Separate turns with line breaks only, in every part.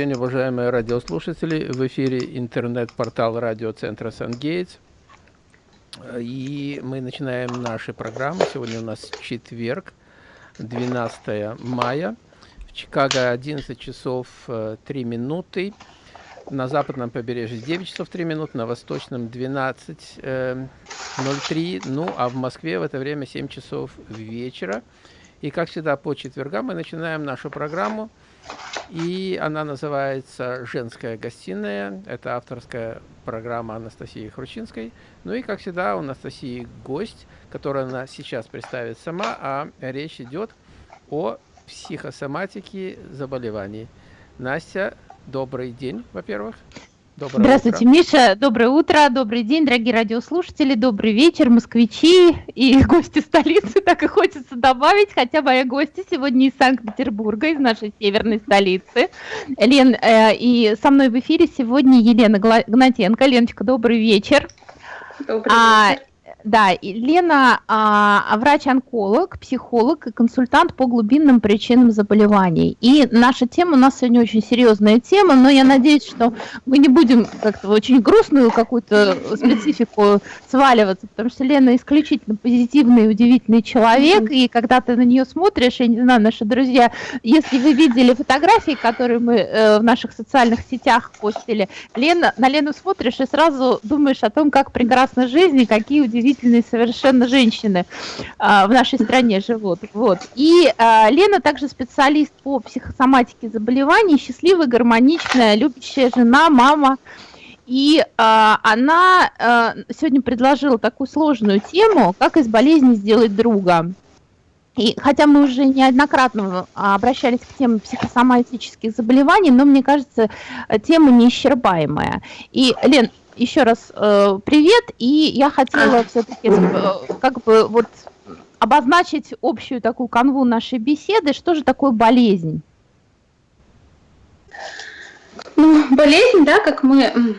день, уважаемые радиослушатели. В эфире интернет-портал радиоцентра «Сангейтс». И мы начинаем наши программы. Сегодня у нас четверг, 12 мая. В Чикаго 11 часов 3 э, минуты. На западном побережье 9 часов 3 минуты, на восточном 12.03. Э, ну, а в Москве в это время 7 часов вечера. И, как всегда, по четвергам мы начинаем нашу программу и она называется «Женская гостиная». Это авторская программа Анастасии Хрущинской. Ну и, как всегда, у Анастасии гость, который она сейчас представит сама, а речь идет о психосоматике заболеваний. Настя, добрый день, во-первых.
Доброе Здравствуйте, утро. Миша. Доброе утро, добрый день, дорогие радиослушатели, добрый вечер, москвичи и гости столицы. Так и хочется добавить, хотя мои гости сегодня из Санкт-Петербурга, из нашей северной столицы. Лен, э, и со мной в эфире сегодня Елена Гнатенко. Леночка, добрый вечер. Добрый а, вечер. Да, Лена а, врач-онколог, психолог и консультант по глубинным причинам заболеваний. И наша тема, у нас сегодня очень серьезная тема, но я надеюсь, что мы не будем как-то очень грустную какую-то специфику сваливаться, потому что Лена исключительно позитивный и удивительный человек, и когда ты на нее смотришь, я не знаю, наши друзья, если вы видели фотографии, которые мы э, в наших социальных сетях постили, Лена, на Лену смотришь и сразу думаешь о том, как прекрасна жизнь и какие удивительные удивительные совершенно женщины а, в нашей стране живут. Вот. И а, Лена также специалист по психосоматике заболеваний, счастливая, гармоничная, любящая жена, мама. И а, она а, сегодня предложила такую сложную тему, как из болезни сделать друга. И хотя мы уже неоднократно обращались к теме психосоматических заболеваний, но мне кажется, тема неисчерпаемая. И, Лен, еще раз э, привет, и я хотела все-таки э, как бы вот обозначить общую такую канву нашей беседы, что же такое болезнь?
Ну, болезнь, да, как мы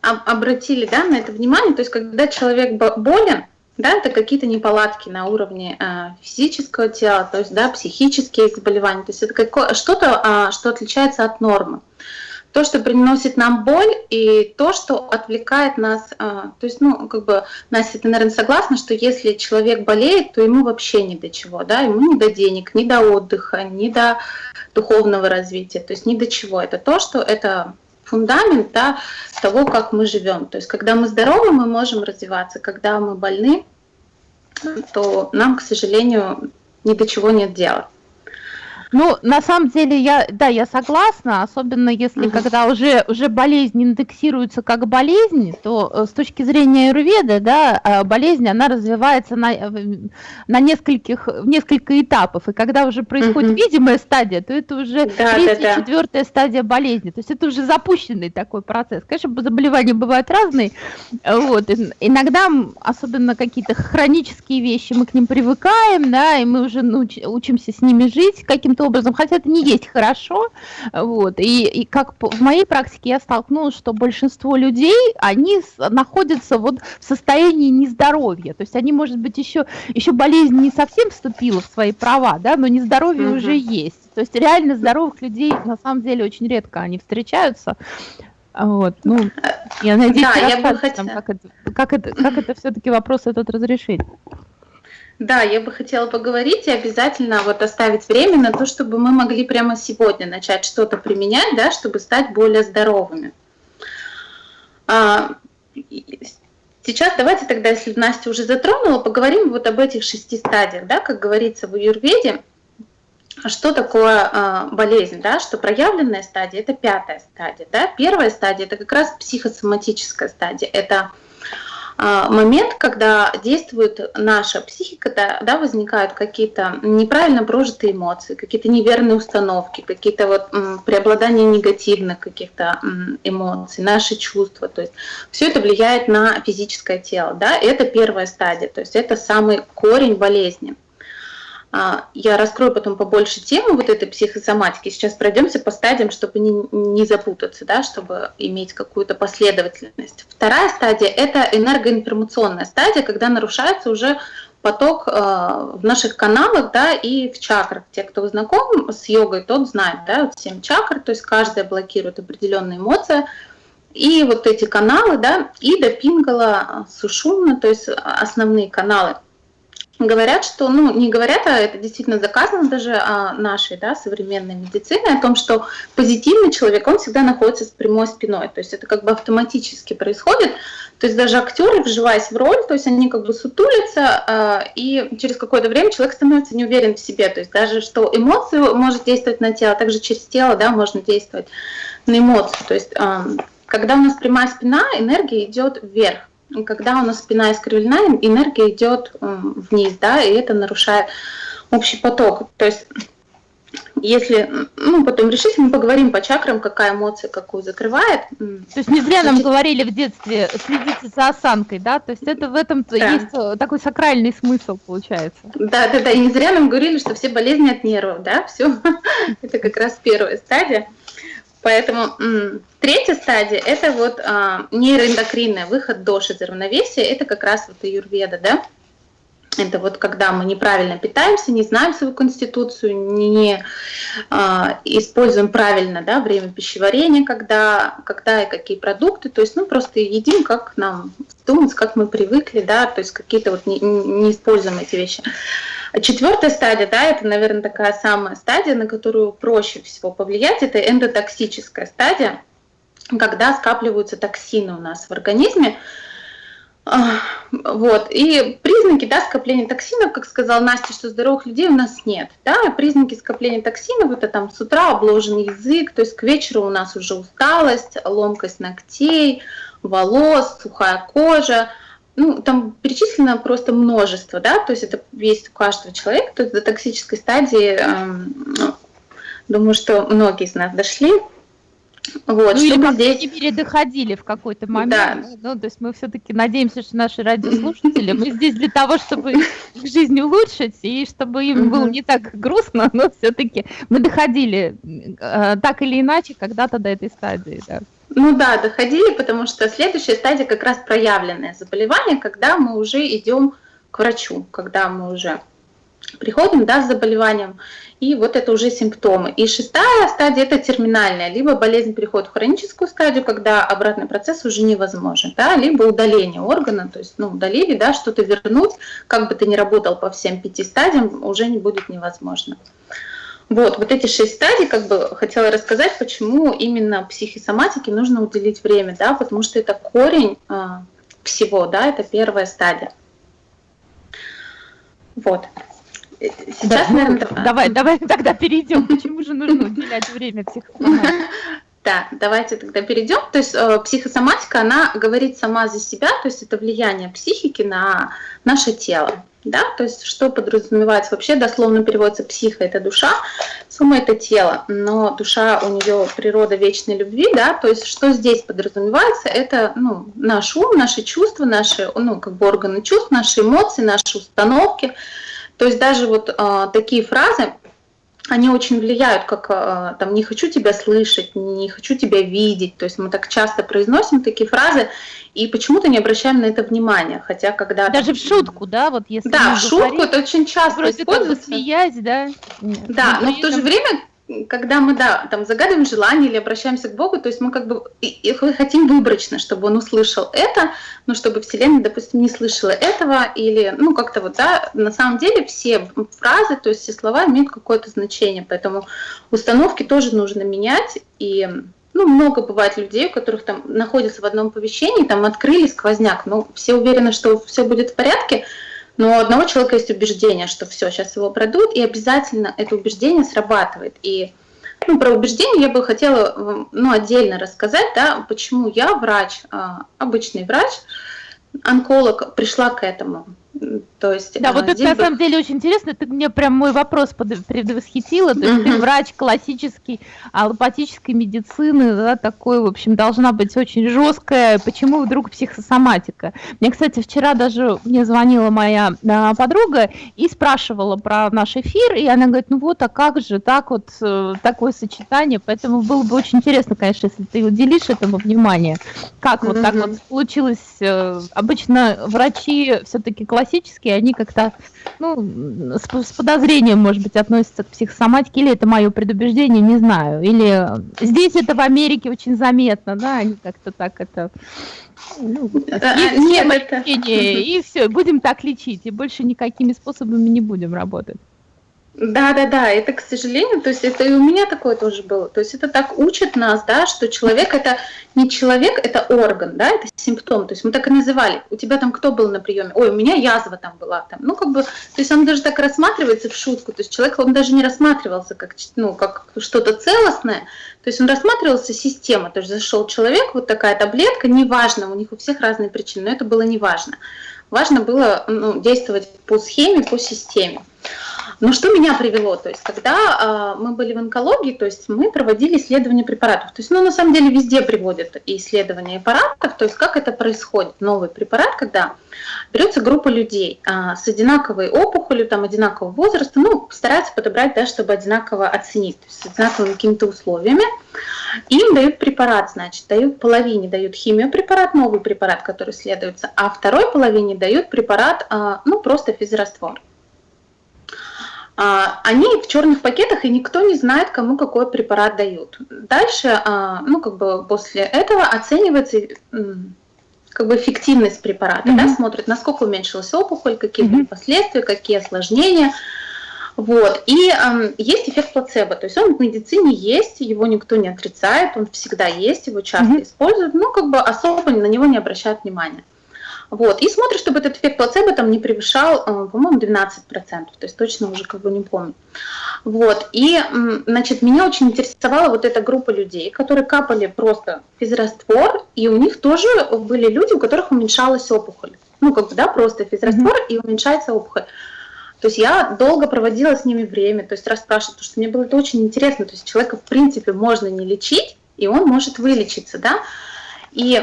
обратили да, на это внимание, то есть когда человек болен, да, это какие-то неполадки на уровне э, физического тела, то есть да, психические заболевания, то есть это что-то, э, что отличается от нормы то, что приносит нам боль, и то, что отвлекает нас. А, то есть, ну, как бы, Настя, ты, наверное, согласна, что если человек болеет, то ему вообще ни до чего, да, ему ни до денег, ни до отдыха, ни до духовного развития, то есть ни до чего. Это то, что это фундамент да, того, как мы живем. То есть, когда мы здоровы, мы можем развиваться, когда мы больны, то нам, к сожалению, ни до чего нет дела.
Ну, на самом деле, я, да, я согласна, особенно если угу. когда уже, уже болезнь индексируется как болезнь, то э, с точки зрения аюрведы, да, э, болезнь, она развивается на, э, на нескольких, несколько этапов, и когда уже происходит угу. видимая стадия, то это уже да, третья, да, да. четвертая стадия болезни, то есть это уже запущенный такой процесс. Конечно, заболевания бывают разные, вот, иногда, особенно какие-то хронические вещи, мы к ним привыкаем, да, и мы уже науч, учимся с ними жить каким-то каким-то образом, хотя это не есть хорошо, вот, и, и как в моей практике я столкнулась, что большинство людей, они находятся вот в состоянии нездоровья, то есть они, может быть, еще, еще болезнь не совсем вступила в свои права, да, но нездоровье угу. уже есть, то есть реально здоровых людей на самом деле очень редко они встречаются, вот, ну, я надеюсь, да, я бы хотела... как это, как это, как это все-таки вопрос этот разрешить.
Да, я бы хотела поговорить и обязательно вот оставить время на то, чтобы мы могли прямо сегодня начать что-то применять, да, чтобы стать более здоровыми. А, сейчас давайте тогда, если Настя уже затронула, поговорим вот об этих шести стадиях, да, как говорится в Юрведе. Что такое э, болезнь, да, что проявленная стадия – это пятая стадия, да, первая стадия – это как раз психосоматическая стадия, это а, момент, когда действует наша психика, да, возникают какие-то неправильно прожитые эмоции, какие-то неверные установки, какие-то вот м, преобладания негативных каких-то эмоций, наши чувства. То есть все это влияет на физическое тело. Да? Это первая стадия, то есть это самый корень болезни. А, я раскрою потом побольше тему вот этой психосоматики. Сейчас пройдемся по стадиям, чтобы не, не запутаться, да, чтобы иметь какую-то последовательность. Вторая стадия – это энергоинформационная стадия, когда нарушаются уже поток э, в наших каналах, да, и в чакрах. Те, кто знаком с йогой, тот знает, да, вот 7 чакр, то есть каждая блокирует определенные эмоции. И вот эти каналы, да, Ида, Пингала, Сушумна, то есть основные каналы – говорят, что, ну, не говорят, а это действительно заказано даже а, нашей, да, современной медициной, о том, что позитивный человек, он всегда находится с прямой спиной, то есть это как бы автоматически происходит, то есть даже актеры, вживаясь в роль, то есть они как бы сутулятся, а, и через какое-то время человек становится не уверен в себе, то есть даже что эмоцию может действовать на тело, также через тело, да, можно действовать на эмоции, то есть а, когда у нас прямая спина, энергия идет вверх, когда у нас спина искривлена, энергия идет вниз, да, и это нарушает общий поток. То есть если, ну, потом решите, мы поговорим по чакрам, какая эмоция какую закрывает.
То есть не зря нам говорили в детстве, следите за осанкой, да? То есть это в этом да. есть э, такой сакральный смысл, получается.
Да, да, да, и не зря нам говорили, что все болезни от нервов, да, все. это как раз первая стадия. Поэтому третья стадия – это вот а, нейроэндокринная, выход доши из равновесия, это как раз вот аюрведа, да? Это вот когда мы неправильно питаемся, не знаем свою конституцию, не, а, используем правильно да, время пищеварения, когда, когда и какие продукты, то есть ну, просто едим, как нам думать, как мы привыкли, да, то есть какие-то вот не, не используем эти вещи. Четвертая стадия, да, это, наверное, такая самая стадия, на которую проще всего повлиять, это эндотоксическая стадия, когда скапливаются токсины у нас в организме. Вот. И признаки да, скопления токсинов, как сказала Настя, что здоровых людей у нас нет. Да? Признаки скопления токсинов это там с утра обложен язык, то есть к вечеру у нас уже усталость, ломкость ногтей, волос, сухая кожа ну, там перечислено просто множество, да, то есть это есть у каждого человека, то есть до токсической стадии, э, думаю, что многие из нас дошли.
Вот, ну, или, здесь... мере, доходили в какой-то момент. Да. Ну, то есть мы все-таки надеемся, что наши радиослушатели, мы здесь для того, чтобы их жизнь улучшить, и чтобы им было не так грустно, но все-таки мы доходили э, так или иначе когда-то до этой стадии, да.
Ну да, доходили, потому что следующая стадия как раз проявленное заболевание, когда мы уже идем к врачу, когда мы уже приходим да, с заболеванием, и вот это уже симптомы. И шестая стадия – это терминальная, либо болезнь переходит в хроническую стадию, когда обратный процесс уже невозможен, да, либо удаление органа, то есть ну, удалили, да, что-то вернуть, как бы ты ни работал по всем пяти стадиям, уже не будет невозможно. Вот, вот эти шесть стадий, как бы хотела рассказать, почему именно психосоматике нужно уделить время, да, потому что это корень э, всего, да, это первая стадия. Вот.
Сейчас, да, ну, наверное, ну, давай, давай тогда перейдем, почему же нужно уделять время психосоматике.
Да, давайте тогда перейдем. То есть э, психосоматика, она говорит сама за себя, то есть это влияние психики на наше тело да, то есть что подразумевается? Вообще, дословно переводится психа – это душа, сума – это тело, но душа у нее природа вечной любви, да, то есть что здесь подразумевается, это, ну, наш ум, наши чувства, наши, ну, как бы органы чувств, наши эмоции, наши установки, то есть даже вот э, такие фразы, они очень влияют, как э, там «не хочу тебя слышать», «не хочу тебя видеть». То есть мы так часто произносим такие фразы, и почему-то не обращаем на это внимания. Хотя когда...
Даже в шутку, да? Вот
если да, в шутку говорим, это очень часто
вроде используется. Как бы смеясь, да?
Да, но, но в то же время когда мы, да, там загадываем желание или обращаемся к Богу, то есть мы как бы и хотим выборочно, чтобы он услышал это, но чтобы Вселенная, допустим, не слышала этого, или, ну, как-то вот, да, на самом деле все фразы, то есть все слова имеют какое-то значение, поэтому установки тоже нужно менять, и, ну, много бывает людей, у которых там находятся в одном помещении, там открыли сквозняк, но все уверены, что все будет в порядке, но у одного человека есть убеждение, что все, сейчас его продают, и обязательно это убеждение срабатывает. И ну, про убеждение я бы хотела ну, отдельно рассказать, да, почему я, врач, а, обычный врач, онколог, пришла к этому.
То есть, да, вот это на самом деле очень интересно. Ты мне прям мой вопрос предвосхитила. То есть ты врач классический, аллопатической медицины, да, такой, в общем, должна быть очень жесткая. Почему вдруг психосоматика? Мне, кстати, вчера даже мне звонила моя а, подруга и спрашивала про наш эфир, и она говорит, ну вот, а как же так вот э, такое сочетание? Поэтому было бы очень интересно, конечно, если ты уделишь этому внимание. Как вот так вот получилось? Э, обычно врачи все-таки классические классические, они как-то ну, с, с подозрением, может быть, относятся к психосоматике, или это мое предубеждение, не знаю. Или здесь это в Америке очень заметно, да, они как-то так это... Ну, а, нет, это... и все, будем так лечить, и больше никакими способами не будем работать.
Да, да, да, это, к сожалению, то есть это и у меня такое тоже было. То есть это так учит нас, да, что человек это не человек, это орган, да, это симптом. То есть мы так и называли. У тебя там кто был на приеме? Ой, у меня язва там была. Там. Ну, как бы, то есть он даже так рассматривается в шутку. То есть человек, он даже не рассматривался как, ну, как что-то целостное. То есть он рассматривался система. То есть зашел человек, вот такая таблетка, неважно, у них у всех разные причины, но это было неважно. Важно было ну, действовать по схеме, по системе. Но что меня привело? То есть, когда э, мы были в онкологии, то есть мы проводили исследования препаратов. То есть, ну, на самом деле, везде приводят исследования препаратов. То есть, как это происходит? Новый препарат, когда берется группа людей э, с одинаковой опухолью, там, одинакового возраста, ну, стараются подобрать, да, чтобы одинаково оценить, то есть, с одинаковыми какими-то условиями. Им дают препарат, значит, дают половине дают химиопрепарат, новый препарат, который исследуется, а второй половине дают препарат, э, ну, просто физраствор. А, они в черных пакетах, и никто не знает, кому какой препарат дают. Дальше, а, ну, как бы после этого оценивается как бы эффективность препарата, mm-hmm. да, смотрят, насколько уменьшилась опухоль, какие mm-hmm. последствия, какие осложнения. Вот. И э, есть эффект плацебо, то есть он в медицине есть, его никто не отрицает, он всегда есть, его часто mm-hmm. используют, но как бы особо на него не обращают внимания. Вот. И смотришь, чтобы этот эффект плацебо там не превышал, э, по-моему, 12%, то есть точно уже как бы не помню. Вот. И, значит, меня очень интересовала вот эта группа людей, которые капали просто физраствор, и у них тоже были люди, у которых уменьшалась опухоль. Ну, как бы, да, просто физраствор, mm-hmm. и уменьшается опухоль. То есть я долго проводила с ними время, то есть расспрашивала, потому что мне было это очень интересно. То есть человека, в принципе, можно не лечить, и он может вылечиться, да. И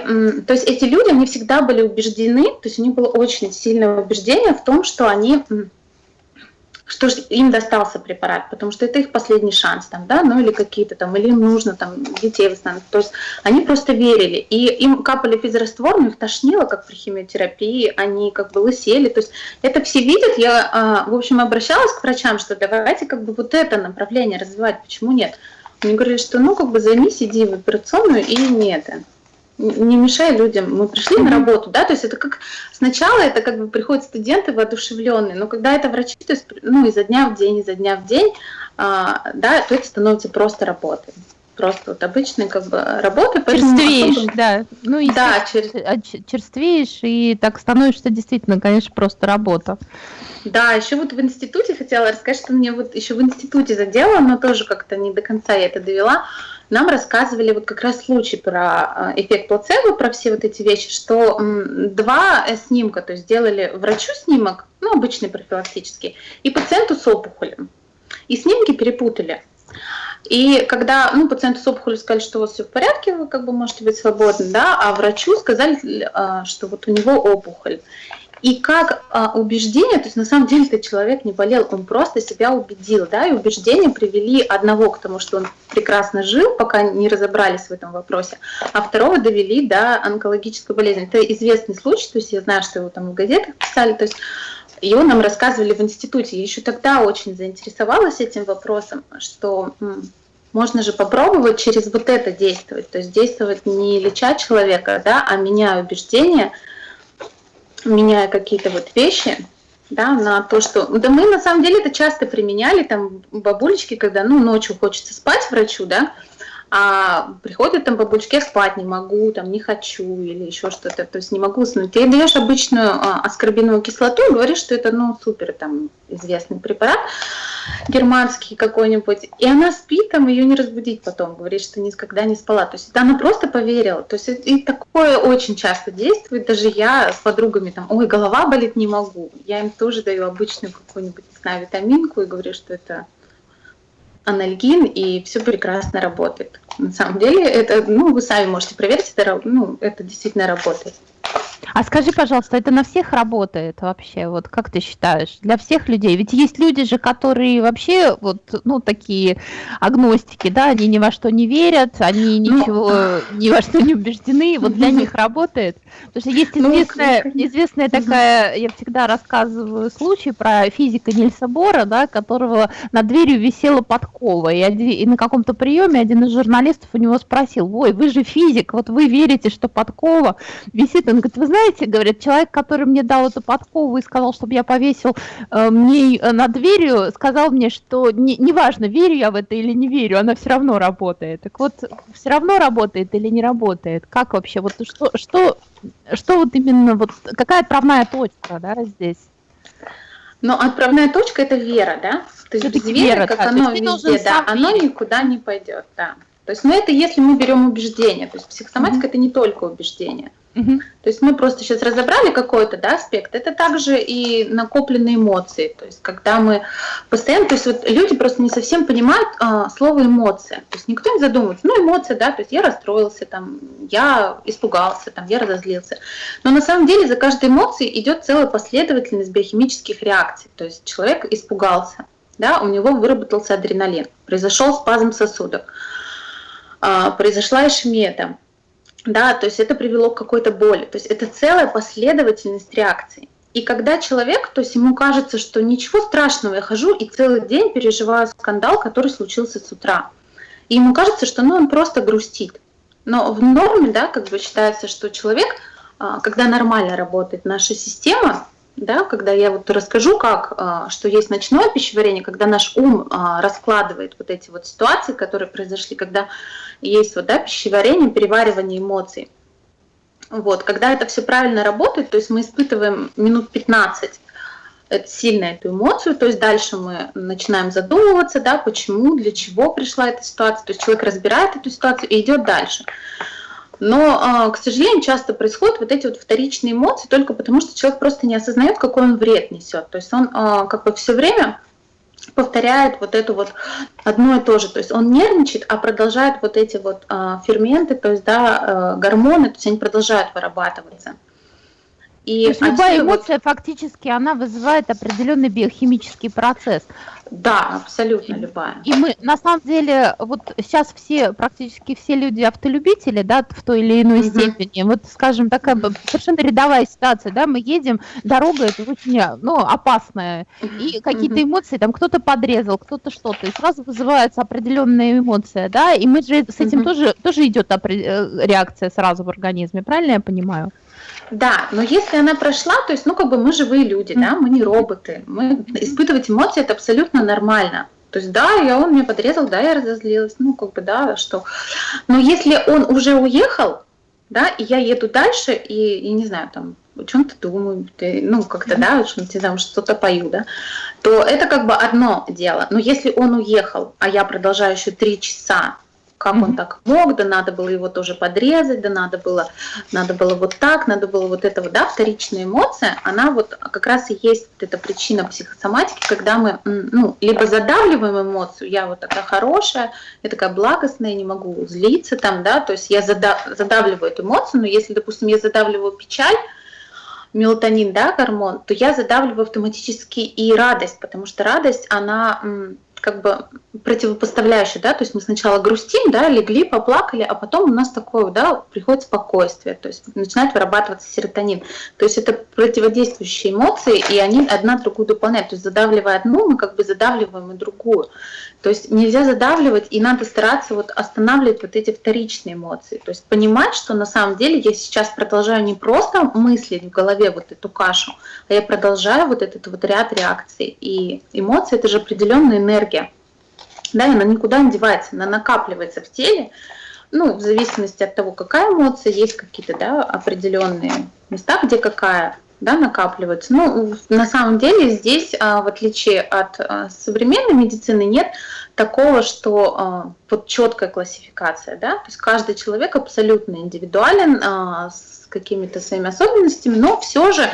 то есть эти люди, они всегда были убеждены, то есть у них было очень сильное убеждение в том, что они что им достался препарат, потому что это их последний шанс, там, да, ну или какие-то там, или им нужно там детей восстановить. То есть они просто верили, и им капали физраствор, но их тошнило, как при химиотерапии, они как бы лысели, то есть это все видят. Я, а, в общем, обращалась к врачам, что давайте как бы вот это направление развивать, почему нет? Мне говорили, что ну как бы займись, иди в операционную и не это не мешай людям. Мы пришли на работу, да, то есть это как сначала это как бы приходят студенты воодушевленные, но когда это врачи, то есть ну изо дня в день, изо дня в день, а, да, то это становится просто работой. Просто вот обычной как бы работой.
Черствеешь, особо... да. Ну, и да, чер... А, черствеешь, и так становишься действительно, конечно, просто работа.
Да, еще вот в институте хотела рассказать, что мне вот еще в институте задело, но тоже как-то не до конца я это довела нам рассказывали вот как раз случай про э, эффект плацебо, про все вот эти вещи, что два снимка, то есть сделали врачу снимок, ну, обычный профилактический, и пациенту с опухолем. И снимки перепутали. И когда ну, пациенту с опухолью сказали, что у вас все в порядке, вы как бы можете быть свободны, да, а врачу сказали, э, что вот у него опухоль. И как а, убеждение, то есть на самом деле этот человек не болел, он просто себя убедил, да, и убеждения привели одного к тому, что он прекрасно жил, пока не разобрались в этом вопросе, а второго довели до онкологической болезни. Это известный случай, то есть я знаю, что его там в газетах писали, то есть его нам рассказывали в институте. Я еще тогда очень заинтересовалась этим вопросом, что можно же попробовать через вот это действовать, то есть действовать не леча человека, да, а меняя убеждения, меняя какие-то вот вещи, да, на то, что... Да мы на самом деле это часто применяли, там, бабулечки, когда, ну, ночью хочется спать врачу, да, а приходят там бабулечки, я спать не могу, там не хочу или еще что-то, то есть не могу уснуть. Ты даешь обычную а, аскорбиновую кислоту и говоришь, что это ну супер там известный препарат германский какой-нибудь, и она спит, там ее не разбудить потом, говорит, что никогда не спала. То есть она просто поверила. То есть и такое очень часто действует. Даже я с подругами там, ой, голова болит, не могу. Я им тоже даю обычную какую-нибудь, не знаю, витаминку и говорю, что это анальгин, и все прекрасно работает. На самом деле, это, ну, вы сами можете проверить, это, ну, это действительно работает.
А скажи, пожалуйста, это на всех работает вообще? Вот как ты считаешь? Для всех людей? Ведь есть люди же, которые вообще вот, ну, такие агностики, да, они ни во что не верят, они ну, ничего, ну, ни во что не убеждены, вот для них работает. Потому что есть ну, известная, известная такая, я всегда рассказываю случай про физика Нильса Бора, да, которого над дверью висела подкова, и, и на каком-то приеме один из журналистов у него спросил, ой, вы же физик, вот вы верите, что подкова висит? Он говорит, вы знаете, говорит, человек, который мне дал эту подкову и сказал, чтобы я повесил э, мне э, над дверью, сказал мне, что не, неважно, верю я в это или не верю, она все равно работает. Так вот, все равно работает или не работает? Как вообще, вот что, что, что вот именно, вот какая отправная точка, да, здесь?
Но отправная точка это вера, да? То есть без веры, как да, оно везде, да, оно никуда не пойдет, да. То есть, ну это если мы берем убеждение, то есть психосоматика mm-hmm. это не только убеждение. Mm-hmm. То есть мы просто сейчас разобрали какой-то да, аспект, это также и накопленные эмоции. То есть когда мы постоянно, то есть вот люди просто не совсем понимают а, слово эмоция. То есть никто не задумывается, ну эмоция, да, то есть я расстроился, там, я испугался, там, я разозлился. Но на самом деле за каждой эмоцией идет целая последовательность биохимических реакций. То есть человек испугался, да, у него выработался адреналин, произошел спазм сосудов а, произошла ишемия там, да, то есть это привело к какой-то боли, то есть это целая последовательность реакций. И когда человек, то есть ему кажется, что ничего страшного, я хожу и целый день переживаю скандал, который случился с утра. И ему кажется, что ну, он просто грустит. Но в норме, да, как бы считается, что человек, а, когда нормально работает наша система, да, когда я вот расскажу, как, а, что есть ночное пищеварение, когда наш ум а, раскладывает вот эти вот ситуации, которые произошли, когда есть вот, да, пищеварение, переваривание эмоций. Вот, когда это все правильно работает, то есть мы испытываем минут 15 это сильно эту эмоцию, то есть дальше мы начинаем задумываться, да, почему, для чего пришла эта ситуация, то есть человек разбирает эту ситуацию и идет дальше. Но, а, к сожалению, часто происходят вот эти вот вторичные эмоции только потому, что человек просто не осознает, какой он вред несет. То есть он а, как бы все время повторяет вот это вот одно и то же. То есть он нервничает, а продолжает вот эти вот а, ферменты, то есть да, гормоны, то есть они продолжают вырабатываться.
И То есть любая эмоция вот... фактически она вызывает определенный биохимический процесс.
Да, абсолютно любая.
И мы на самом деле вот сейчас все практически все люди автолюбители, да, в той или иной угу. степени. Вот, скажем, такая совершенно рядовая ситуация, да, мы едем, дорога это очень, ну, опасная, и какие-то эмоции, там кто-то подрезал, кто-то что-то, и сразу вызывается определенная эмоция, да, и мы же с этим угу. тоже тоже идет э, реакция сразу в организме, правильно я понимаю?
Да, но если она прошла, то есть, ну, как бы мы живые люди, да, мы не роботы. Мы испытывать эмоции это абсолютно нормально. То есть, да, я он меня подрезал, да, я разозлилась, ну, как бы, да, что. Но если он уже уехал, да, и я еду дальше, и, и не знаю, там, о чем-то думаю, ну, как-то, да, что-то там что-то пою, да, то это как бы одно дело. Но если он уехал, а я продолжаю еще три часа как mm-hmm. он так мог, да надо было его тоже подрезать, да надо было, надо было вот так, надо было вот это вот, да, вторичная эмоция, она вот как раз и есть вот эта причина психосоматики, когда мы, ну, либо задавливаем эмоцию, я вот такая хорошая, я такая благостная, не могу злиться там, да, то есть я задав, задавливаю эту эмоцию, но если, допустим, я задавливаю печаль, мелатонин, да, гормон, то я задавливаю автоматически и радость, потому что радость, она как бы противопоставляющее, да, то есть мы сначала грустим, да, легли, поплакали, а потом у нас такое, да, приходит спокойствие, то есть начинает вырабатываться серотонин. То есть это противодействующие эмоции, и они одна другую дополняют. То есть задавливая одну, мы как бы задавливаем и другую. То есть нельзя задавливать, и надо стараться вот останавливать вот эти вторичные эмоции. То есть понимать, что на самом деле я сейчас продолжаю не просто мыслить в голове вот эту кашу, а я продолжаю вот этот вот ряд реакций. И эмоции — это же определенная энергия да, она никуда не девается, она накапливается в теле, ну, в зависимости от того, какая эмоция, есть какие-то, да, определенные места, где какая, да, накапливается. Ну, на самом деле здесь, а, в отличие от а, современной медицины, нет такого, что а, вот четкая классификация, да, то есть каждый человек абсолютно индивидуален, с какими-то своими особенностями, но все же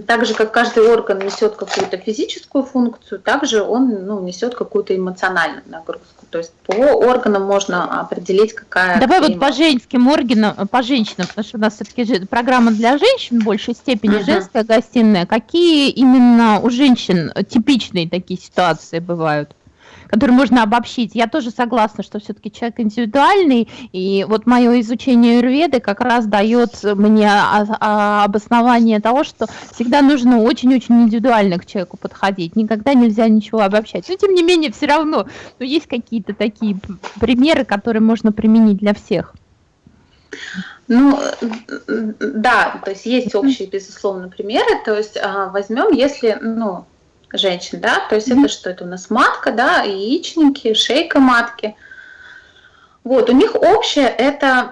так же, как каждый орган несет какую-то физическую функцию, также он ну, несет какую-то эмоциональную нагрузку. То есть по органам можно определить, какая...
Давай вот по женским органам, по женщинам, потому что у нас все-таки программа для женщин в большей степени, uh-huh. женская гостиная. Какие именно у женщин типичные такие ситуации бывают? Который можно обобщить. Я тоже согласна, что все-таки человек индивидуальный, и вот мое изучение юрведы как раз дает мне обоснование того, что всегда нужно очень-очень индивидуально к человеку подходить, никогда нельзя ничего обобщать. Но тем не менее, все равно ну, есть какие-то такие примеры, которые можно применить для всех.
Ну, да, то есть есть общие, безусловно, примеры. То есть а, возьмем, если, ну, женщин, да, то есть mm-hmm. это что это у нас матка, да, яичники, шейка матки. Вот, у них общее это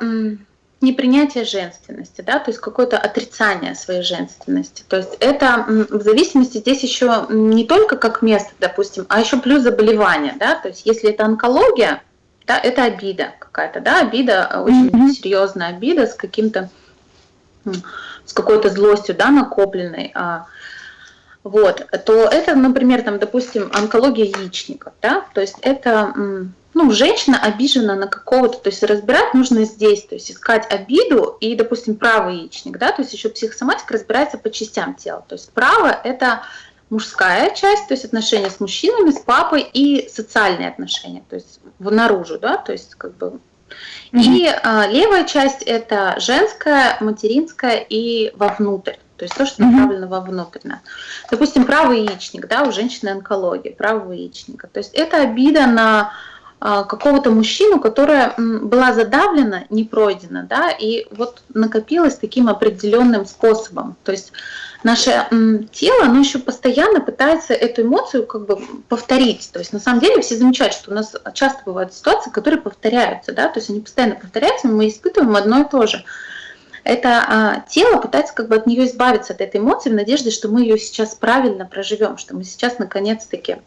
непринятие женственности, да, то есть какое-то отрицание своей женственности. То есть это в зависимости здесь еще не только как место, допустим, а еще плюс заболевание, да, то есть если это онкология, да, это обида какая-то, да, обида, очень mm-hmm. серьезная обида с каким-то, с какой-то злостью, да, накопленной, а, вот, то это, например, там, допустим, онкология яичников, да, то есть это, ну, женщина обижена на какого-то, то есть разбирать нужно здесь, то есть искать обиду и, допустим, правый яичник, да, то есть еще психосоматика разбирается по частям тела, то есть право это мужская часть, то есть отношения с мужчинами, с папой и социальные отношения, то есть наружу, да, то есть как бы. И а, левая часть это женская, материнская и вовнутрь. То есть то, что направлено mm-hmm. вовнутрь. Допустим, правый яичник, да, у женщины онкология, правого яичника. То есть это обида на а, какого-то мужчину, которая была задавлена, не пройдена, да, и вот накопилась таким определенным способом. То есть наше тело, оно еще постоянно пытается эту эмоцию как бы повторить. То есть на самом деле все замечают, что у нас часто бывают ситуации, которые повторяются, да, то есть они постоянно повторяются, мы испытываем одно и то же это а, тело пытается как бы от нее избавиться, от этой эмоции, в надежде, что мы ее сейчас правильно проживем, что мы сейчас наконец-таки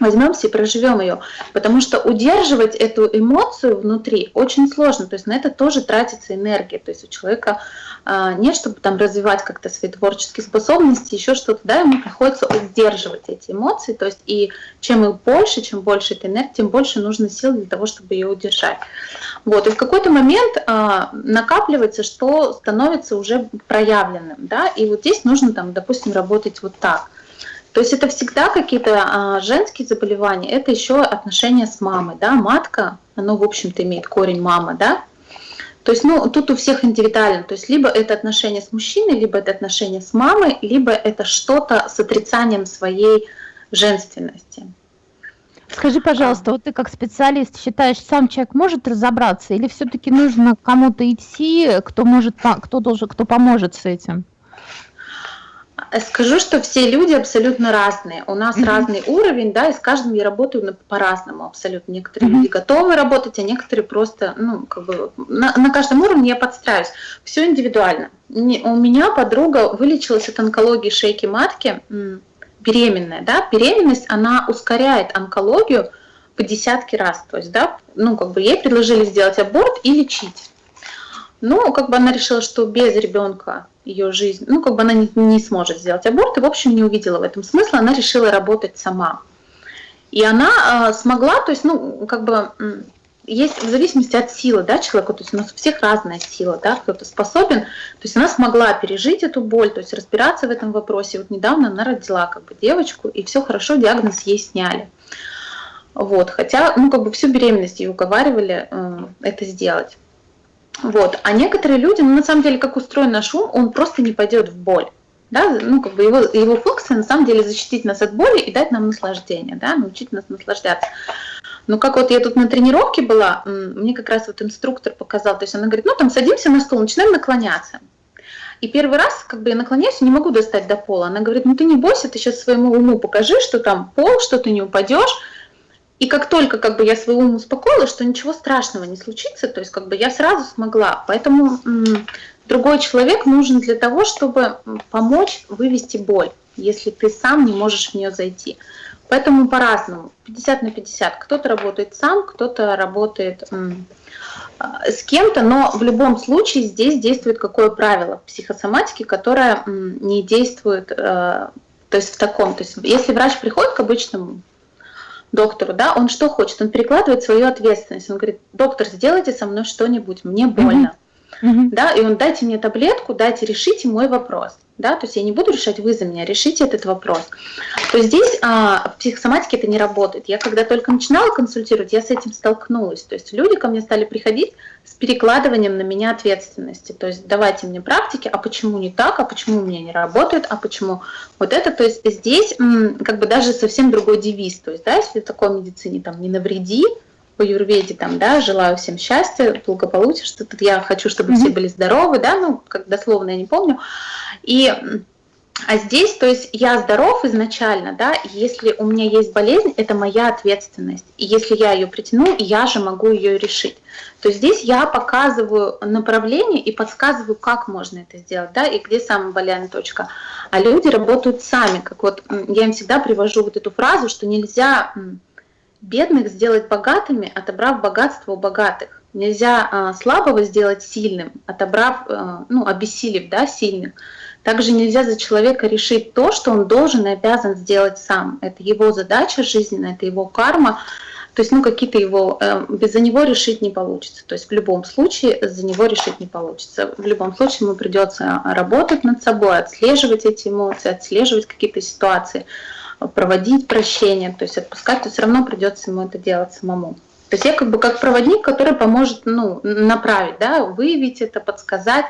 возьмемся и проживем ее. Потому что удерживать эту эмоцию внутри очень сложно. То есть на это тоже тратится энергия. То есть у человека а, не чтобы там развивать как-то свои творческие способности, еще что-то, да, ему приходится удерживать эти эмоции. То есть и чем их больше, чем больше этой энергии, тем больше нужно сил для того, чтобы ее удержать. Вот. И в какой-то момент а, накапливается, что становится уже проявленным. Да? И вот здесь нужно, там, допустим, работать вот так. То есть это всегда какие-то а, женские заболевания, это еще отношения с мамой, да, матка, оно, в общем-то, имеет корень мама, да. То есть, ну, тут у всех индивидуально, то есть либо это отношения с мужчиной, либо это отношения с мамой, либо это что-то с отрицанием своей женственности.
Скажи, пожалуйста, вот ты как специалист считаешь, сам человек может разобраться, или все-таки нужно кому-то идти, кто может, кто должен, кто поможет с этим?
Скажу, что все люди абсолютно разные. У нас mm-hmm. разный уровень, да, и с каждым я работаю по-разному абсолютно. Некоторые mm-hmm. люди готовы работать, а некоторые просто, ну, как бы на, на каждом уровне я подстраиваюсь. Все индивидуально. Не, у меня подруга вылечилась от онкологии шейки матки, беременная, да, беременность, она ускоряет онкологию по десятки раз. То есть, да, ну, как бы ей предложили сделать аборт и лечить. Ну, как бы она решила, что без ребенка ее жизнь, ну, как бы она не, не сможет сделать аборт, и, в общем, не увидела в этом смысла, она решила работать сама. И она э, смогла, то есть, ну, как бы, есть в зависимости от силы, да, человека, то есть у нас у всех разная сила, да, кто-то способен, то есть она смогла пережить эту боль, то есть разбираться в этом вопросе. Вот недавно она родила как бы девочку, и все хорошо, диагноз ей сняли. Вот, хотя, ну, как бы всю беременность ее уговаривали э, это сделать. Вот. А некоторые люди, ну, на самом деле, как устроен наш ум, он просто не пойдет в боль. Да? Ну, как бы его, его функция на самом деле защитить нас от боли и дать нам наслаждение, да? научить нас наслаждаться. Но как вот я тут на тренировке была, мне как раз вот инструктор показал, то есть она говорит, ну там садимся на стул, начинаем наклоняться. И первый раз, как бы я наклоняюсь, не могу достать до пола. Она говорит, ну ты не бойся, ты сейчас своему уму покажи, что там пол, что ты не упадешь. И как только как бы я свой ум успокоила, что ничего страшного не случится, то есть как бы я сразу смогла. Поэтому другой человек нужен для того, чтобы помочь вывести боль, если ты сам не можешь в нее зайти. Поэтому по-разному, 50 на 50. Кто-то работает сам, кто-то работает а, с кем-то, но в любом случае здесь действует какое правило психосоматики, которое не действует, э, то есть в таком, то есть если врач приходит к обычному доктору, да, он что хочет? Он перекладывает свою ответственность. Он говорит, доктор, сделайте со мной что-нибудь, мне больно. Mm-hmm. Да, и он дайте мне таблетку, дайте решите мой вопрос да, то есть я не буду решать вы за меня, решите этот вопрос. То здесь а, в психосоматике это не работает. Я когда только начинала консультировать, я с этим столкнулась. То есть люди ко мне стали приходить с перекладыванием на меня ответственности. То есть давайте мне практики, а почему не так, а почему у меня не работает, а почему вот это. То есть здесь как бы даже совсем другой девиз. То есть, да, если в такой медицине там не навреди, по юрведе там, да, желаю всем счастья, благополучия, что тут я хочу, чтобы mm-hmm. все были здоровы, да, ну, как дословно я не помню. И а здесь, то есть я здоров изначально, да, если у меня есть болезнь, это моя ответственность. И если я ее притяну, я же могу ее решить. То есть здесь я показываю направление и подсказываю, как можно это сделать, да, и где самая больная точка. А люди работают сами, как вот я им всегда привожу вот эту фразу, что нельзя бедных сделать богатыми, отобрав богатство у богатых. Нельзя а, слабого сделать сильным, отобрав, а, ну, обессилив, да, сильных. Также нельзя за человека решить то, что он должен и обязан сделать сам. Это его задача жизненная, это его карма. То есть, ну, какие-то его, э, без за него решить не получится. То есть, в любом случае, за него решить не получится. В любом случае, ему придется работать над собой, отслеживать эти эмоции, отслеживать какие-то ситуации проводить прощение, то есть отпускать, то все равно придется ему это делать самому. То есть я как бы как проводник, который поможет ну, направить, да, выявить это, подсказать,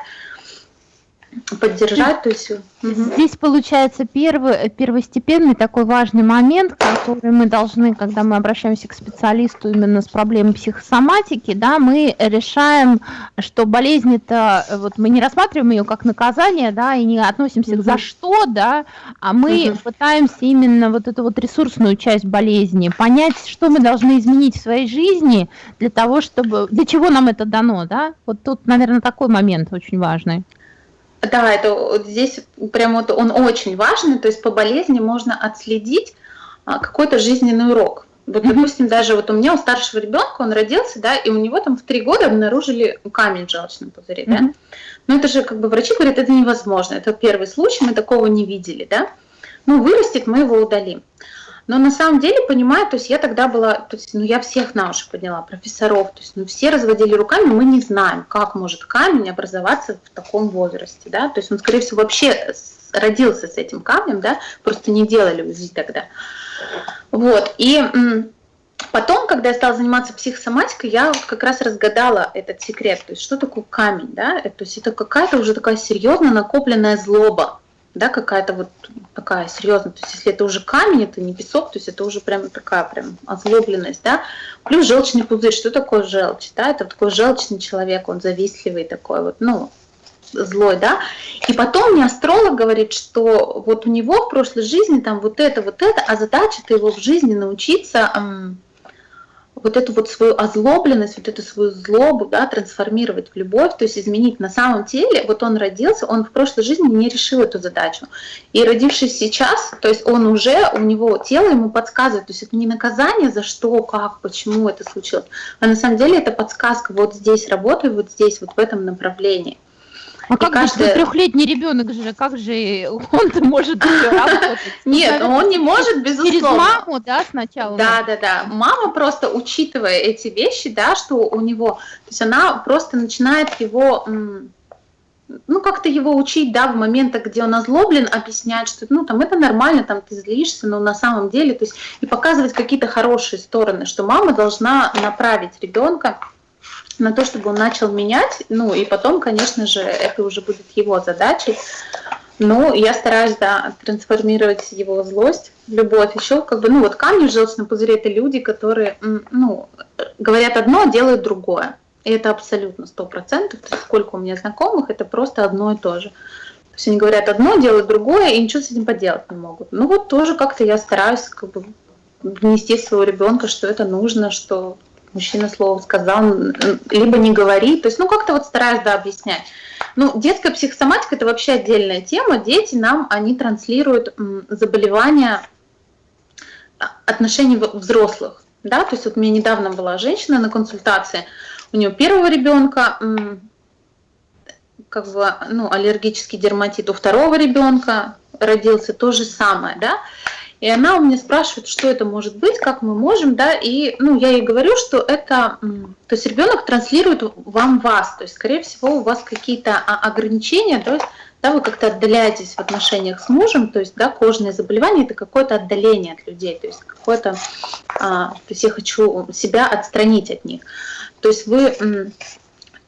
поддержать, то есть...
Здесь получается первый, первостепенный такой важный момент, который мы должны, когда мы обращаемся к специалисту именно с проблемой психосоматики, да, мы решаем, что болезнь это, вот мы не рассматриваем ее как наказание, да, и не относимся угу. к за что, да, а мы угу. пытаемся именно вот эту вот ресурсную часть болезни понять, что мы должны изменить в своей жизни для того, чтобы, для чего нам это дано, да, вот тут, наверное, такой момент очень важный.
Да, это вот здесь прям вот он очень важный, то есть по болезни можно отследить а, какой-то жизненный урок. Вот, допустим, даже вот у меня у старшего ребенка он родился, да, и у него там в три года обнаружили камень в желчном пузыре, mm-hmm. да. Но это же как бы врачи говорят, это невозможно, это первый случай, мы такого не видели, да. Ну, вырастет, мы его удалим. Но на самом деле, понимаю, то есть я тогда была, то есть, ну, я всех на уши подняла, профессоров, то есть, ну, все разводили руками, мы не знаем, как может камень образоваться в таком возрасте, да, то есть он, скорее всего, вообще родился с этим камнем, да, просто не делали УЗИ тогда. Вот, и Потом, когда я стала заниматься психосоматикой, я как раз разгадала этот секрет. То есть, что такое камень, да? То есть, это какая-то уже такая серьезно накопленная злоба да, какая-то вот такая серьезная, то есть если это уже камень, это не песок, то есть это уже прям такая прям озлобленность, да, плюс желчный пузырь, что такое желчь, да, это такой желчный человек, он завистливый такой вот, ну, злой, да, и потом мне астролог говорит, что вот у него в прошлой жизни там вот это, вот это, а задача-то его в жизни научиться вот эту вот свою озлобленность, вот эту свою злобу, да, трансформировать в любовь, то есть изменить на самом деле, вот он родился, он в прошлой жизни не решил эту задачу. И родившись сейчас, то есть он уже, у него тело ему подсказывает, то есть это не наказание за что, как, почему это случилось, а на самом деле это подсказка, вот здесь работай, вот здесь, вот в этом направлении.
А и как каждая... же трехлетний ребенок же, как же он может работать?
Нет, он не может, безусловно. Через
маму, да, сначала?
Да, да, да. Мама просто, учитывая эти вещи, да, что у него, то есть она просто начинает его ну, как-то его учить, да, в моментах, где он озлоблен, объяснять, что, ну, там, это нормально, там, ты злишься, но на самом деле, то есть, и показывать какие-то хорошие стороны, что мама должна направить ребенка на то, чтобы он начал менять. Ну и потом, конечно же, это уже будет его задачей. Ну, я стараюсь, да, трансформировать его злость любовь. Еще как бы, ну вот камни в желчном пузыре – это люди, которые, ну, говорят одно, а делают другое. И это абсолютно сто процентов. Сколько у меня знакомых, это просто одно и то же. То есть они говорят одно, делают другое, и ничего с этим поделать не могут. Ну вот тоже как-то я стараюсь как бы внести своего ребенка, что это нужно, что мужчина слово сказал, либо не говорит, то есть, ну, как-то вот стараюсь, да, объяснять. Ну, детская психосоматика – это вообще отдельная тема. Дети нам, они транслируют заболевания отношений взрослых, да, то есть вот у меня недавно была женщина на консультации, у нее первого ребенка как бы, ну, аллергический дерматит, у второго ребенка родился. То же самое, да, и она у меня спрашивает, что это может быть, как мы можем, да, и, ну, я ей говорю, что это, то есть ребенок транслирует вам вас, то есть, скорее всего, у вас какие-то ограничения, то есть, да, вы как-то отдаляетесь в отношениях с мужем, то есть, да, кожные заболевания – это какое-то отдаление от людей, то есть, какое-то, а, то есть, я хочу себя отстранить от них. То есть, вы,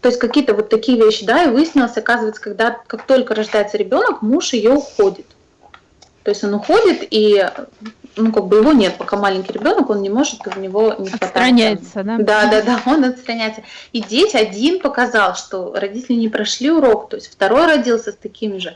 то есть, какие-то вот такие вещи, да, и выяснилось, оказывается, когда, как только рождается ребенок, муж ее уходит. То есть он уходит, и ну, как бы его нет, пока маленький ребенок, он не может, у него не
хватает. Отстраняется, да?
Да, да, да, он отстраняется. И дети один показал, что родители не прошли урок, то есть второй родился с такими же.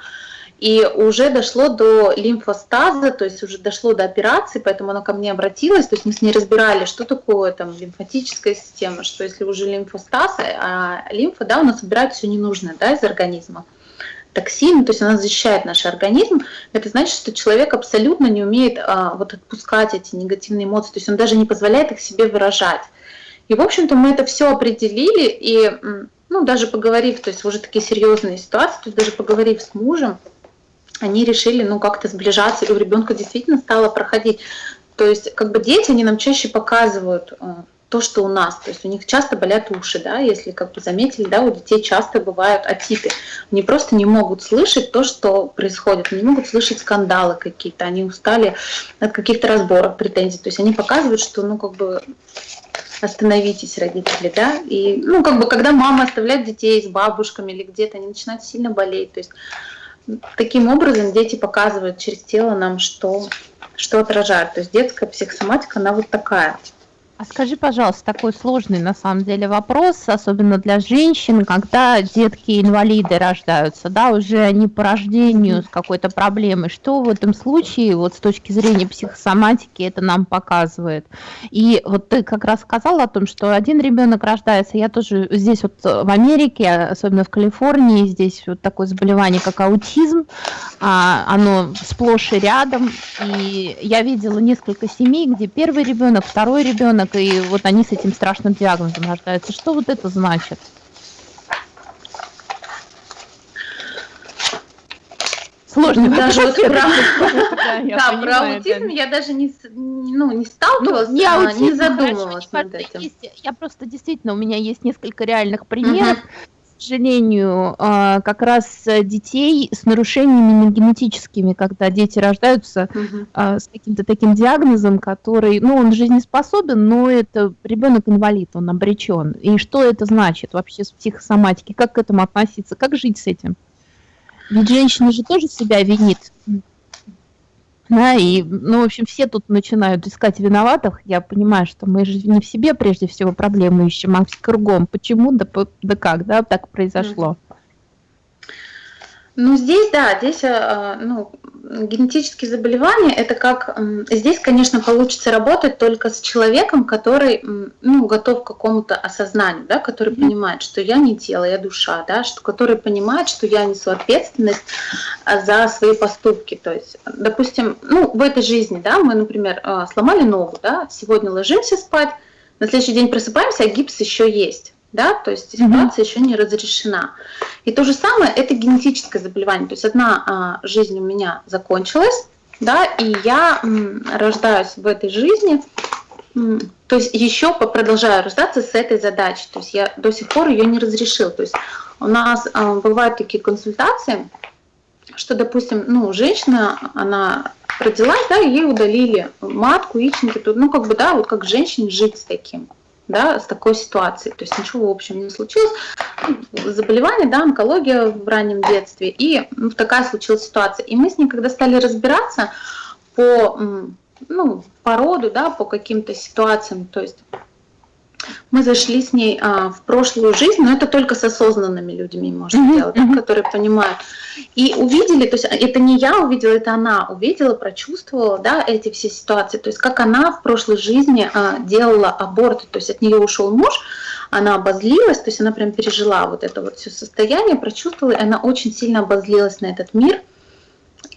И уже дошло до лимфостаза, то есть уже дошло до операции, поэтому она ко мне обратилась, то есть мы с ней разбирали, что такое там лимфатическая система, что если уже лимфостаз, а лимфа, да, у нас собирает все ненужное, да, из организма токсин, то есть она защищает наш организм, это значит, что человек абсолютно не умеет а, вот отпускать эти негативные эмоции, то есть он даже не позволяет их себе выражать. И, в общем-то, мы это все определили, и, ну, даже поговорив, то есть уже такие серьезные ситуации, то есть даже поговорив с мужем, они решили, ну, как-то сближаться, и у ребенка действительно стало проходить. То есть, как бы дети, они нам чаще показывают а, то, что у нас. То есть у них часто болят уши, да, если как бы заметили, да, у детей часто бывают атипы. Они просто не могут слышать то, что происходит, они не могут слышать скандалы какие-то, они устали от каких-то разборов, претензий. То есть они показывают, что, ну, как бы остановитесь, родители, да, и, ну, как бы, когда мама оставляет детей с бабушками или где-то, они начинают сильно болеть, то есть таким образом дети показывают через тело нам, что, что отражают, то есть детская психосоматика, она вот такая.
А скажи, пожалуйста, такой сложный на самом деле вопрос, особенно для женщин, когда детки-инвалиды рождаются, да, уже они по рождению с какой-то проблемой. Что в этом случае, вот с точки зрения психосоматики, это нам показывает? И вот ты как раз сказала о том, что один ребенок рождается, я тоже здесь вот в Америке, особенно в Калифорнии, здесь вот такое заболевание, как аутизм, а, оно сплошь и рядом, и я видела несколько семей, где первый ребенок, второй ребенок, ребенок, и вот они с этим страшным диагнозом рождаются. Что вот это значит?
Сложно. Даже вот про, да, про аутизм я даже не, ну, не сталкивалась, ну, не, аутизм, не задумывалась над этим.
я просто действительно, у меня есть несколько реальных примеров. Сожалению, а, как раз детей с нарушениями генетическими, когда дети рождаются угу. с каким-то таким диагнозом, который, ну, он жизнеспособен, но это ребенок инвалид, он обречен. И что это значит вообще с психосоматики? Как к этому относиться? Как жить с этим? Ведь женщина же тоже себя винит да, и, ну, в общем, все тут начинают искать виноватых. Я понимаю, что мы же не в себе прежде всего проблемы ищем, а в кругом. Почему, да, да как, да, так произошло.
Ну, здесь, да, здесь, э, ну, генетические заболевания, это как, здесь, конечно, получится работать только с человеком, который, ну, готов к какому-то осознанию, да, который понимает, что я не тело, я душа, да, что, который понимает, что я несу ответственность а, за свои поступки, то есть, допустим, ну, в этой жизни, да, мы, например, э, сломали ногу, да, сегодня ложимся спать, на следующий день просыпаемся, а гипс еще есть да, то есть ситуация mm-hmm. еще не разрешена. И то же самое, это генетическое заболевание, то есть одна а, жизнь у меня закончилась, да, и я м, рождаюсь в этой жизни, м, то есть еще продолжаю рождаться с этой задачей, то есть я до сих пор ее не разрешил, то есть у нас а, бывают такие консультации, что, допустим, ну, женщина, она родилась, да, ей удалили матку, яичники, ну, как бы, да, вот как женщине жить с таким, да, с такой ситуацией. То есть ничего, в общем, не случилось. Заболевание, да, онкология в раннем детстве. И ну, такая случилась ситуация. И мы с ней, когда стали разбираться по, ну, по роду, да, по каким-то ситуациям, то есть мы зашли с ней а, в прошлую жизнь, но это только с осознанными людьми можно mm-hmm. делать, да, которые понимают. И увидели, то есть это не я увидела, это она увидела, прочувствовала, да, эти все ситуации, то есть как она в прошлой жизни а, делала аборты, то есть от нее ушел муж, она обозлилась, то есть она прям пережила вот это вот все состояние, прочувствовала, и она очень сильно обозлилась на этот мир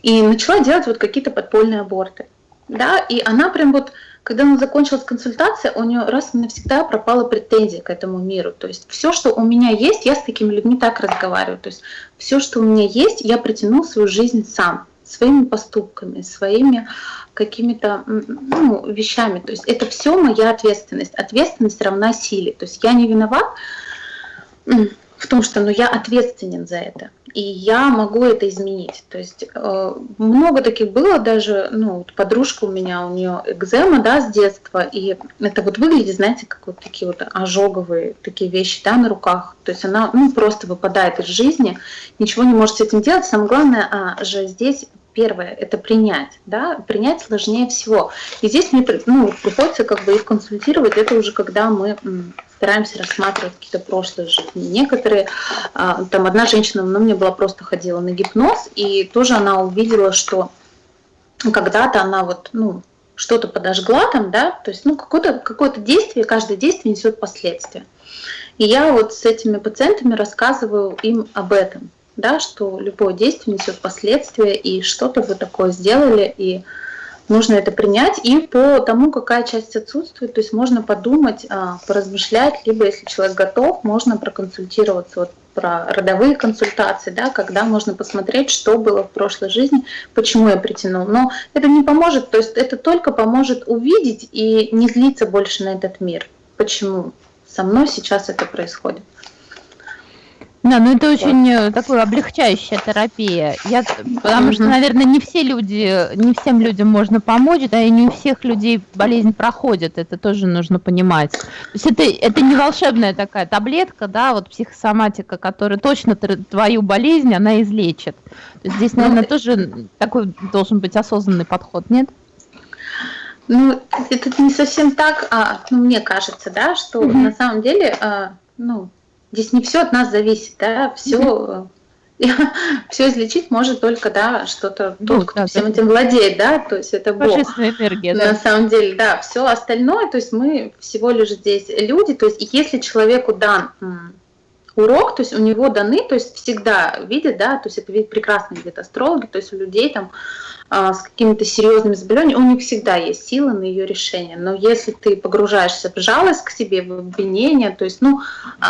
и начала делать вот какие-то подпольные аборты. да, и она прям вот, когда она закончилась консультация, у нее раз и навсегда пропала претензия к этому миру. То есть все, что у меня есть, я с такими людьми так разговариваю. То есть все, что у меня есть, я притянул в свою жизнь сам, своими поступками, своими какими-то ну, вещами. То есть это все моя ответственность. Ответственность равна силе. То есть я не виноват в том, что ну, я ответственен за это, и я могу это изменить. То есть э, много таких было, даже ну, вот подружка у меня, у нее экзема да, с детства, и это вот выглядит, знаете, как вот такие вот ожоговые такие вещи да, на руках. То есть она ну, просто выпадает из жизни, ничего не может с этим делать. Самое главное а, же здесь первое – это принять. Да? Принять сложнее всего. И здесь мне ну, приходится как бы их консультировать. Это уже когда мы стараемся рассматривать какие-то прошлые жизни. Некоторые, а, там одна женщина, ну, мне была просто ходила на гипноз, и тоже она увидела, что когда-то она вот, ну, что-то подожгла там, да, то есть, ну, какое-то какое действие, каждое действие несет последствия. И я вот с этими пациентами рассказываю им об этом, да, что любое действие несет последствия, и что-то вы такое сделали, и нужно это принять. И по тому, какая часть отсутствует, то есть можно подумать, а, поразмышлять, либо если человек готов, можно проконсультироваться вот про родовые консультации, да, когда можно посмотреть, что было в прошлой жизни, почему я притянул. Но это не поможет, то есть это только поможет увидеть и не злиться больше на этот мир. Почему со мной сейчас это происходит.
Да, ну это очень э, такая облегчающая терапия. Я, потому что, наверное, не все люди, не всем людям можно помочь, да, и не у всех людей болезнь проходит. Это тоже нужно понимать. То есть это, это не волшебная такая таблетка, да, вот психосоматика, которая точно твою болезнь, она излечит. здесь, ну, наверное, тоже такой должен быть осознанный подход, нет?
Ну, это не совсем так, а, ну, мне кажется, да, что угу. на самом деле, а, ну, здесь не все от нас зависит, да, все все излечить может только, да, что-то ну, тот, кто да, всем этим владеет, да, то есть это Бог. энергия, да. На самом деле, да, все остальное, то есть мы всего лишь здесь люди, то есть если человеку дан урок, то есть у него даны, то есть всегда видят, да, то есть это видят прекрасно видят астрологи, то есть у людей там а, с какими-то серьезными заболеваниями, у них всегда есть сила на ее решение. Но если ты погружаешься в жалость к себе, в обвинение, то есть, ну, а,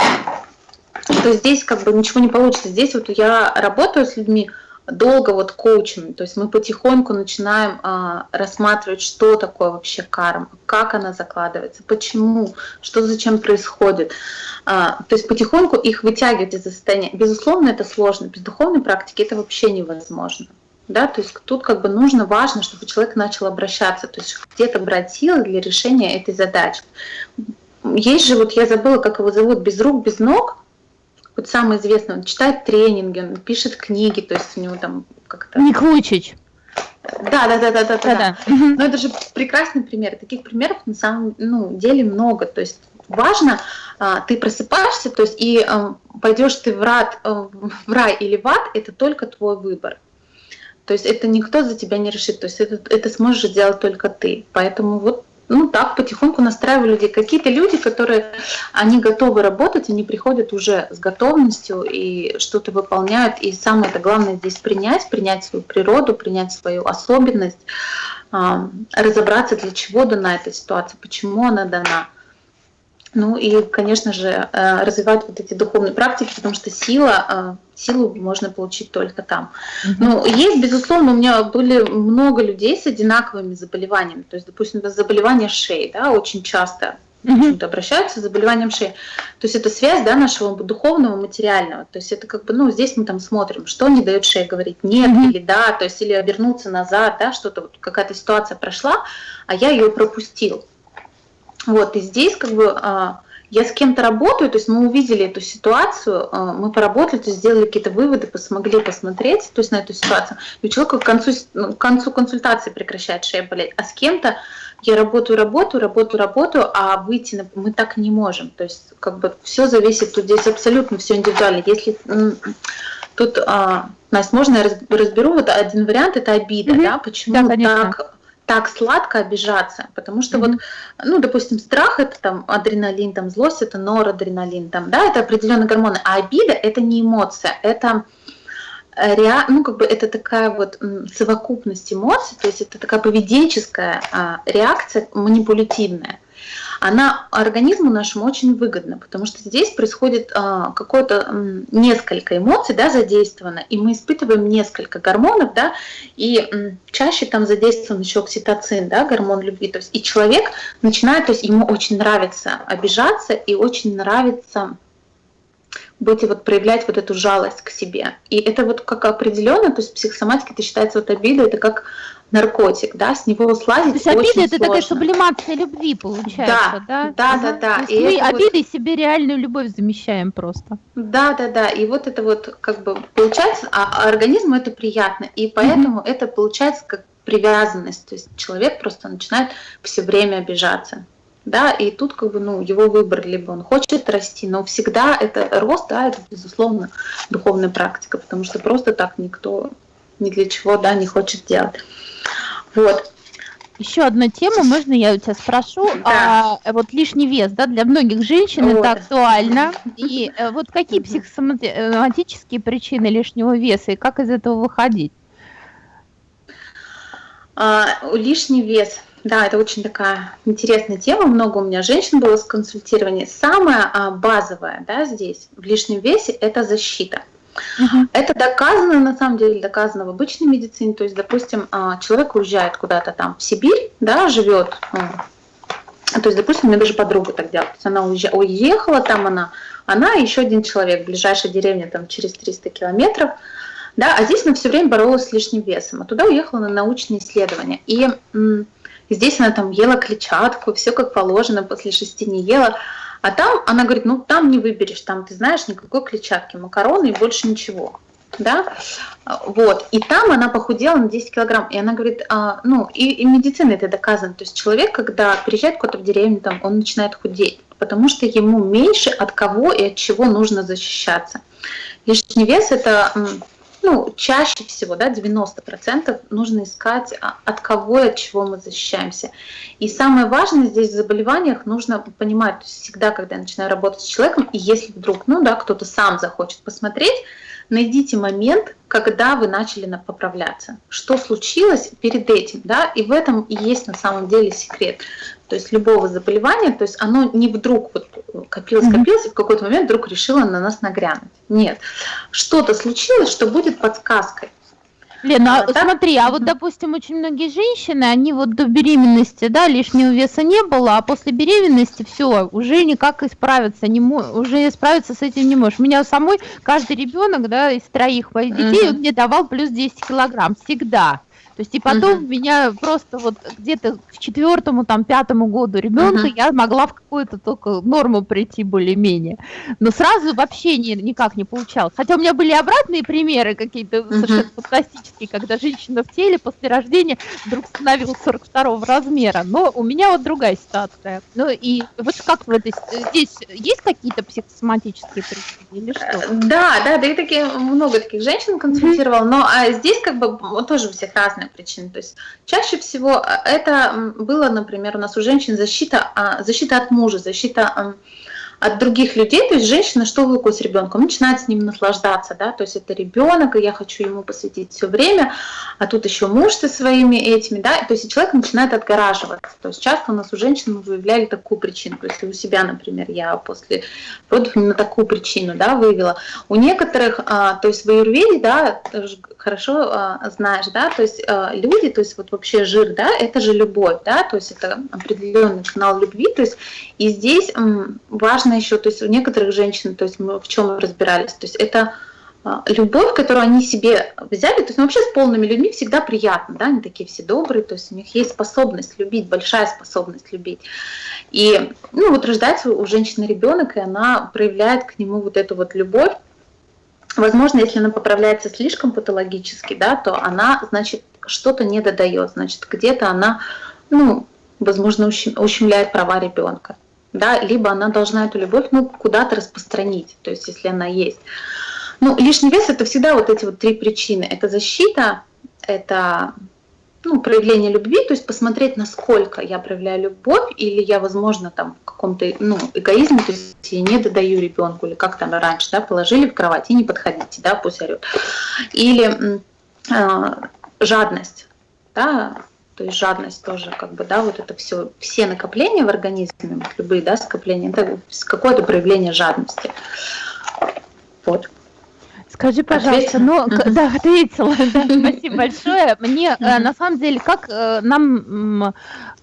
то здесь как бы ничего не получится. Здесь вот я работаю с людьми долго вот коучем, то есть мы потихоньку начинаем а, рассматривать, что такое вообще карма, как она закладывается, почему, что зачем происходит. А, то есть потихоньку их вытягивать из состояния. Безусловно, это сложно, без духовной практики это вообще невозможно. Да, то есть тут как бы нужно, важно, чтобы человек начал обращаться, то есть где-то брать силы для решения этой задачи. Есть же, вот я забыла, как его зовут, без рук, без ног, вот самый известный, он читает тренинги, он пишет книги, то есть у него там как-то...
Ник Вучич.
Да, да, да, да, да, да. да. Но это же прекрасный пример. Таких примеров на самом ну, деле много. То есть важно, а, ты просыпаешься, то есть и а, пойдешь ты в, рад, а, в рай или в ад, это только твой выбор. То есть это никто за тебя не решит, то есть это, это сможешь сделать только ты. Поэтому вот ну так потихоньку настраиваю людей. Какие-то люди, которые, они готовы работать, они приходят уже с готовностью и что-то выполняют. И самое это главное здесь принять, принять свою природу, принять свою особенность, разобраться, для чего дана эта ситуация, почему она дана. Ну и, конечно же, э, развивать вот эти духовные практики, потому что сила, э, силу можно получить только там. Mm-hmm. Ну, есть, безусловно, у меня были много людей с одинаковыми заболеваниями. То есть, допустим, заболевание шеи, да, очень часто mm-hmm. обращаются с заболеванием шеи. То есть это связь да, нашего духовного, материального. То есть это как бы, ну, здесь мы там смотрим, что не дает шее говорить нет mm-hmm. или да, то есть или обернуться назад, да, что-то, вот, какая-то ситуация прошла, а я ее пропустил. Вот, и здесь как бы а, я с кем-то работаю, то есть мы увидели эту ситуацию, а, мы поработали, то есть сделали какие-то выводы, смогли посмотреть то есть на эту ситуацию, и у человека к концу, ну, к концу консультации прекращает шея болеть, а с кем-то я работаю, работаю, работаю, работаю, а выйти на, мы так не можем. То есть как бы все зависит, тут здесь абсолютно все индивидуально. Если тут, а, Настя, можно я разберу вот один вариант, это обида, mm-hmm. да, почему да, так так сладко обижаться, потому что mm-hmm. вот, ну, допустим, страх это там адреналин, там злость это норадреналин, там, да, это определенные гормоны, а обида это не эмоция, это ре... ну, как бы это такая вот совокупность эмоций, то есть это такая поведенческая а, реакция манипулятивная она организму нашему очень выгодна, потому что здесь происходит а, какое-то несколько эмоций, да, задействовано, и мы испытываем несколько гормонов, да, и м, чаще там задействован еще окситоцин, да, гормон любви, то есть и человек начинает, то есть ему очень нравится обижаться и очень нравится будете вот проявлять вот эту жалость к себе. И это вот как определенно, то есть психосоматика это считается вот обида, это как наркотик, да, с него слазить
То есть обида
это
такая сублимация любви получается,
да? Да, да, да.
То есть и мы обидой вот... себе реальную любовь замещаем просто.
Да, да, да. И вот это вот как бы получается, а организму это приятно, и поэтому mm-hmm. это получается как привязанность, то есть человек просто начинает все время обижаться да, и тут как бы, ну, его выбор, либо он хочет расти, но всегда это рост, да, это, безусловно, духовная практика, потому что просто так никто ни для чего, да, не хочет делать. Вот.
Еще одна тема, можно я у тебя спрошу? Да. А, вот лишний вес, да, для многих женщин вот. это актуально. И э, вот какие психосоматические причины лишнего веса и как из этого выходить?
А, лишний вес. Да, это очень такая интересная тема. Много у меня женщин было с консультированием. Самое а, базовое да, здесь в лишнем весе – это защита. Это доказано, на самом деле, доказано в обычной медицине. То есть, допустим, а, человек уезжает куда-то там в Сибирь, да, живет. То есть, допустим, у меня даже подруга так делала. То есть она уехала, там она, она и еще один человек, ближайшая деревня там через 300 километров. Да, а здесь она все время боролась с лишним весом. А туда уехала на научные исследования. И Здесь она там ела клетчатку, все как положено, после шести не ела. А там она говорит, ну там не выберешь, там ты знаешь никакой клетчатки, макароны и больше ничего. Да, вот, и там она похудела на 10 килограмм, и она говорит, а, ну, и, и медицина это доказано, то есть человек, когда приезжает куда-то в деревню, там, он начинает худеть, потому что ему меньше от кого и от чего нужно защищаться. Лишний вес это ну, чаще всего, да, 90% нужно искать, а, от кого и от чего мы защищаемся. И самое важное здесь в заболеваниях нужно понимать, всегда, когда я начинаю работать с человеком, и если вдруг, ну да, кто-то сам захочет посмотреть, найдите момент, когда вы начали поправляться. Что случилось перед этим, да, и в этом и есть на самом деле секрет. То есть любого заболевания, то есть оно не вдруг вот копилось, копилось, и в какой-то момент вдруг решило на нас нагрянуть. Нет. Что-то случилось, что будет подсказкой.
Лена, а, смотри, а вот, допустим, очень многие женщины, они вот до беременности, да, лишнего веса не было, а после беременности все, уже никак исправиться не уже справиться с этим не можешь. У меня самой каждый ребенок, да, из троих моих детей, uh-huh. он мне давал плюс 10 килограмм всегда. То есть и потом uh-huh. меня просто вот где-то к четвертому, там, пятому году ребенка uh-huh. я могла в какую-то только норму прийти более-менее. Но сразу вообще не, никак не получалось. Хотя у меня были обратные примеры какие-то uh-huh. совершенно фантастические, когда женщина в теле после рождения вдруг становилась 42 размера. Но у меня вот другая ситуация. Ну и вот как в этой... Здесь есть какие-то психосоматические причины или что?
Да, да, да, и такие, много таких женщин консультировал, uh-huh. но а здесь как бы тоже у всех разные разные причины. То есть чаще всего э, это было, например, у нас у женщин защита, а, защита от мужа, защита от других людей, то есть женщина, что выходит с ребенком, начинает с ним наслаждаться, да, то есть это ребенок, и я хочу ему посвятить все время, а тут еще муж со своими этими, да, то есть человек начинает отгораживаться, то есть часто у нас у женщин выявляли такую причину, то есть у себя, например, я после родов именно такую причину, да, выявила. У некоторых, а, то есть в аюрведе, да, хорошо а, знаешь, да, то есть а, люди, то есть вот вообще жир, да, это же любовь, да, то есть это определенный канал любви, то есть и здесь важно еще, то есть у некоторых женщин, то есть мы в чем разбирались, то есть это а, любовь, которую они себе взяли, то есть ну, вообще с полными людьми всегда приятно, да, они такие все добрые, то есть у них есть способность любить, большая способность любить. И, ну, вот рождается у женщины ребенок, и она проявляет к нему вот эту вот любовь, Возможно, если она поправляется слишком патологически, да, то она, значит, что-то не додает, значит, где-то она, ну, возможно, ущемляет права ребенка, да, либо она должна эту любовь, ну, куда-то распространить, то есть, если она есть. Ну, лишний вес – это всегда вот эти вот три причины. Это защита, это ну, проявление любви, то есть посмотреть, насколько я проявляю любовь, или я, возможно, там в каком-то ну, эгоизме, то есть я не додаю ребенку, или как там раньше, да, положили в кровать и не подходите, да, пусть орет. Или э, жадность, да, то есть жадность тоже, как бы, да, вот это все, все накопления в организме, любые, да, скопления, это какое-то проявление жадности. Вот.
Скажи, пожалуйста, ну, да, ответила, да, спасибо большое. Мне, э, на самом деле, как э, нам,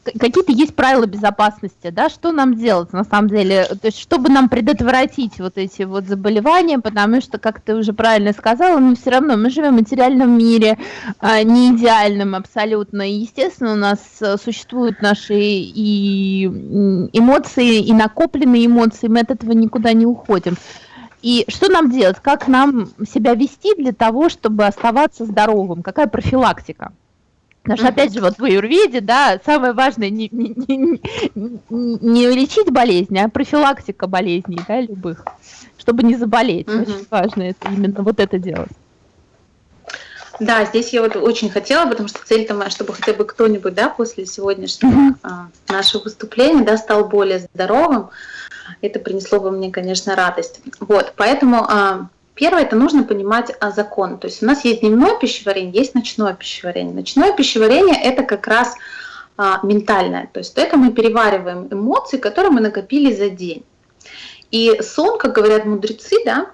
какие-то есть правила безопасности, да, что нам делать, на самом деле, то есть, чтобы нам предотвратить вот эти вот заболевания, потому что, как ты уже правильно сказала, мы все равно, мы живем в материальном мире, а, не идеальном абсолютно, и, естественно, у нас э, существуют наши и эмоции, и накопленные эмоции, мы от этого никуда не уходим. И что нам делать? Как нам себя вести для того, чтобы оставаться здоровым? Какая профилактика? Потому что, опять же, вот в аюрведе, да, самое важное не, не, не, не лечить болезни, а профилактика болезней, да, любых, чтобы не заболеть. Угу. Очень важно это, именно вот это делать.
Да, здесь я вот очень хотела, потому что цель-то моя, чтобы хотя бы кто-нибудь, да, после сегодняшнего mm а, нашего выступления, да, стал более здоровым. Это принесло бы мне, конечно, радость. Вот, поэтому а, Первое, это нужно понимать а, закон. То есть у нас есть дневное пищеварение, есть ночное пищеварение. Ночное пищеварение – это как раз а, ментальное. То есть это мы перевариваем эмоции, которые мы накопили за день. И сон, как говорят мудрецы, да,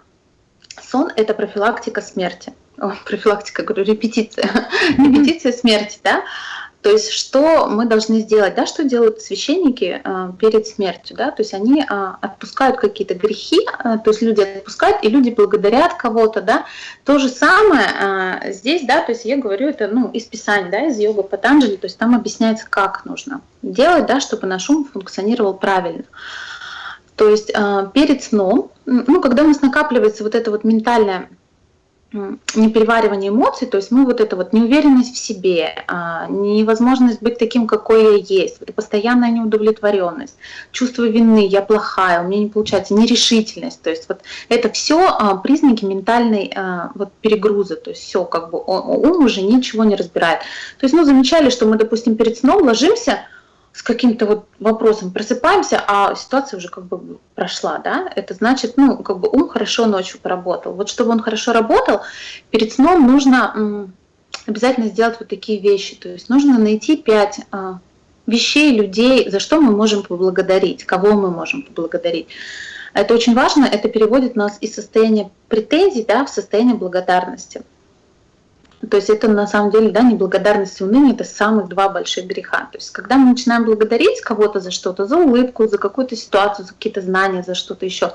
сон – это профилактика смерти. О, профилактика, говорю, репетиция. репетиция смерти, да. То есть что мы должны сделать, да, что делают священники э, перед смертью, да, то есть они э, отпускают какие-то грехи, э, то есть люди отпускают, и люди благодарят кого-то, да. То же самое э, здесь, да, то есть я говорю это, ну, из Писания, да, из йога Патанджали, то есть там объясняется, как нужно делать, да, чтобы наш ум функционировал правильно. То есть э, перед сном, ну, когда у нас накапливается вот это вот ментальное непереваривание эмоций, то есть мы вот это вот неуверенность в себе, а, невозможность быть таким, какой я есть, вот постоянная неудовлетворенность, чувство вины, я плохая, у меня не получается, нерешительность, то есть вот это все а, признаки ментальной а, вот перегруза, то есть все как бы ум уже ничего не разбирает. То есть ну замечали, что мы, допустим, перед сном ложимся, с каким-то вот вопросом просыпаемся, а ситуация уже как бы прошла, да, это значит, ну, как бы ум хорошо ночью поработал. Вот чтобы он хорошо работал, перед сном нужно обязательно сделать вот такие вещи, то есть нужно найти пять а, вещей, людей, за что мы можем поблагодарить, кого мы можем поблагодарить. Это очень важно, это переводит нас из состояния претензий да, в состояние благодарности. То есть это на самом деле, да, неблагодарность и уныние – это самых два больших греха. То есть когда мы начинаем благодарить кого-то за что-то, за улыбку, за какую-то ситуацию, за какие-то знания, за что-то еще,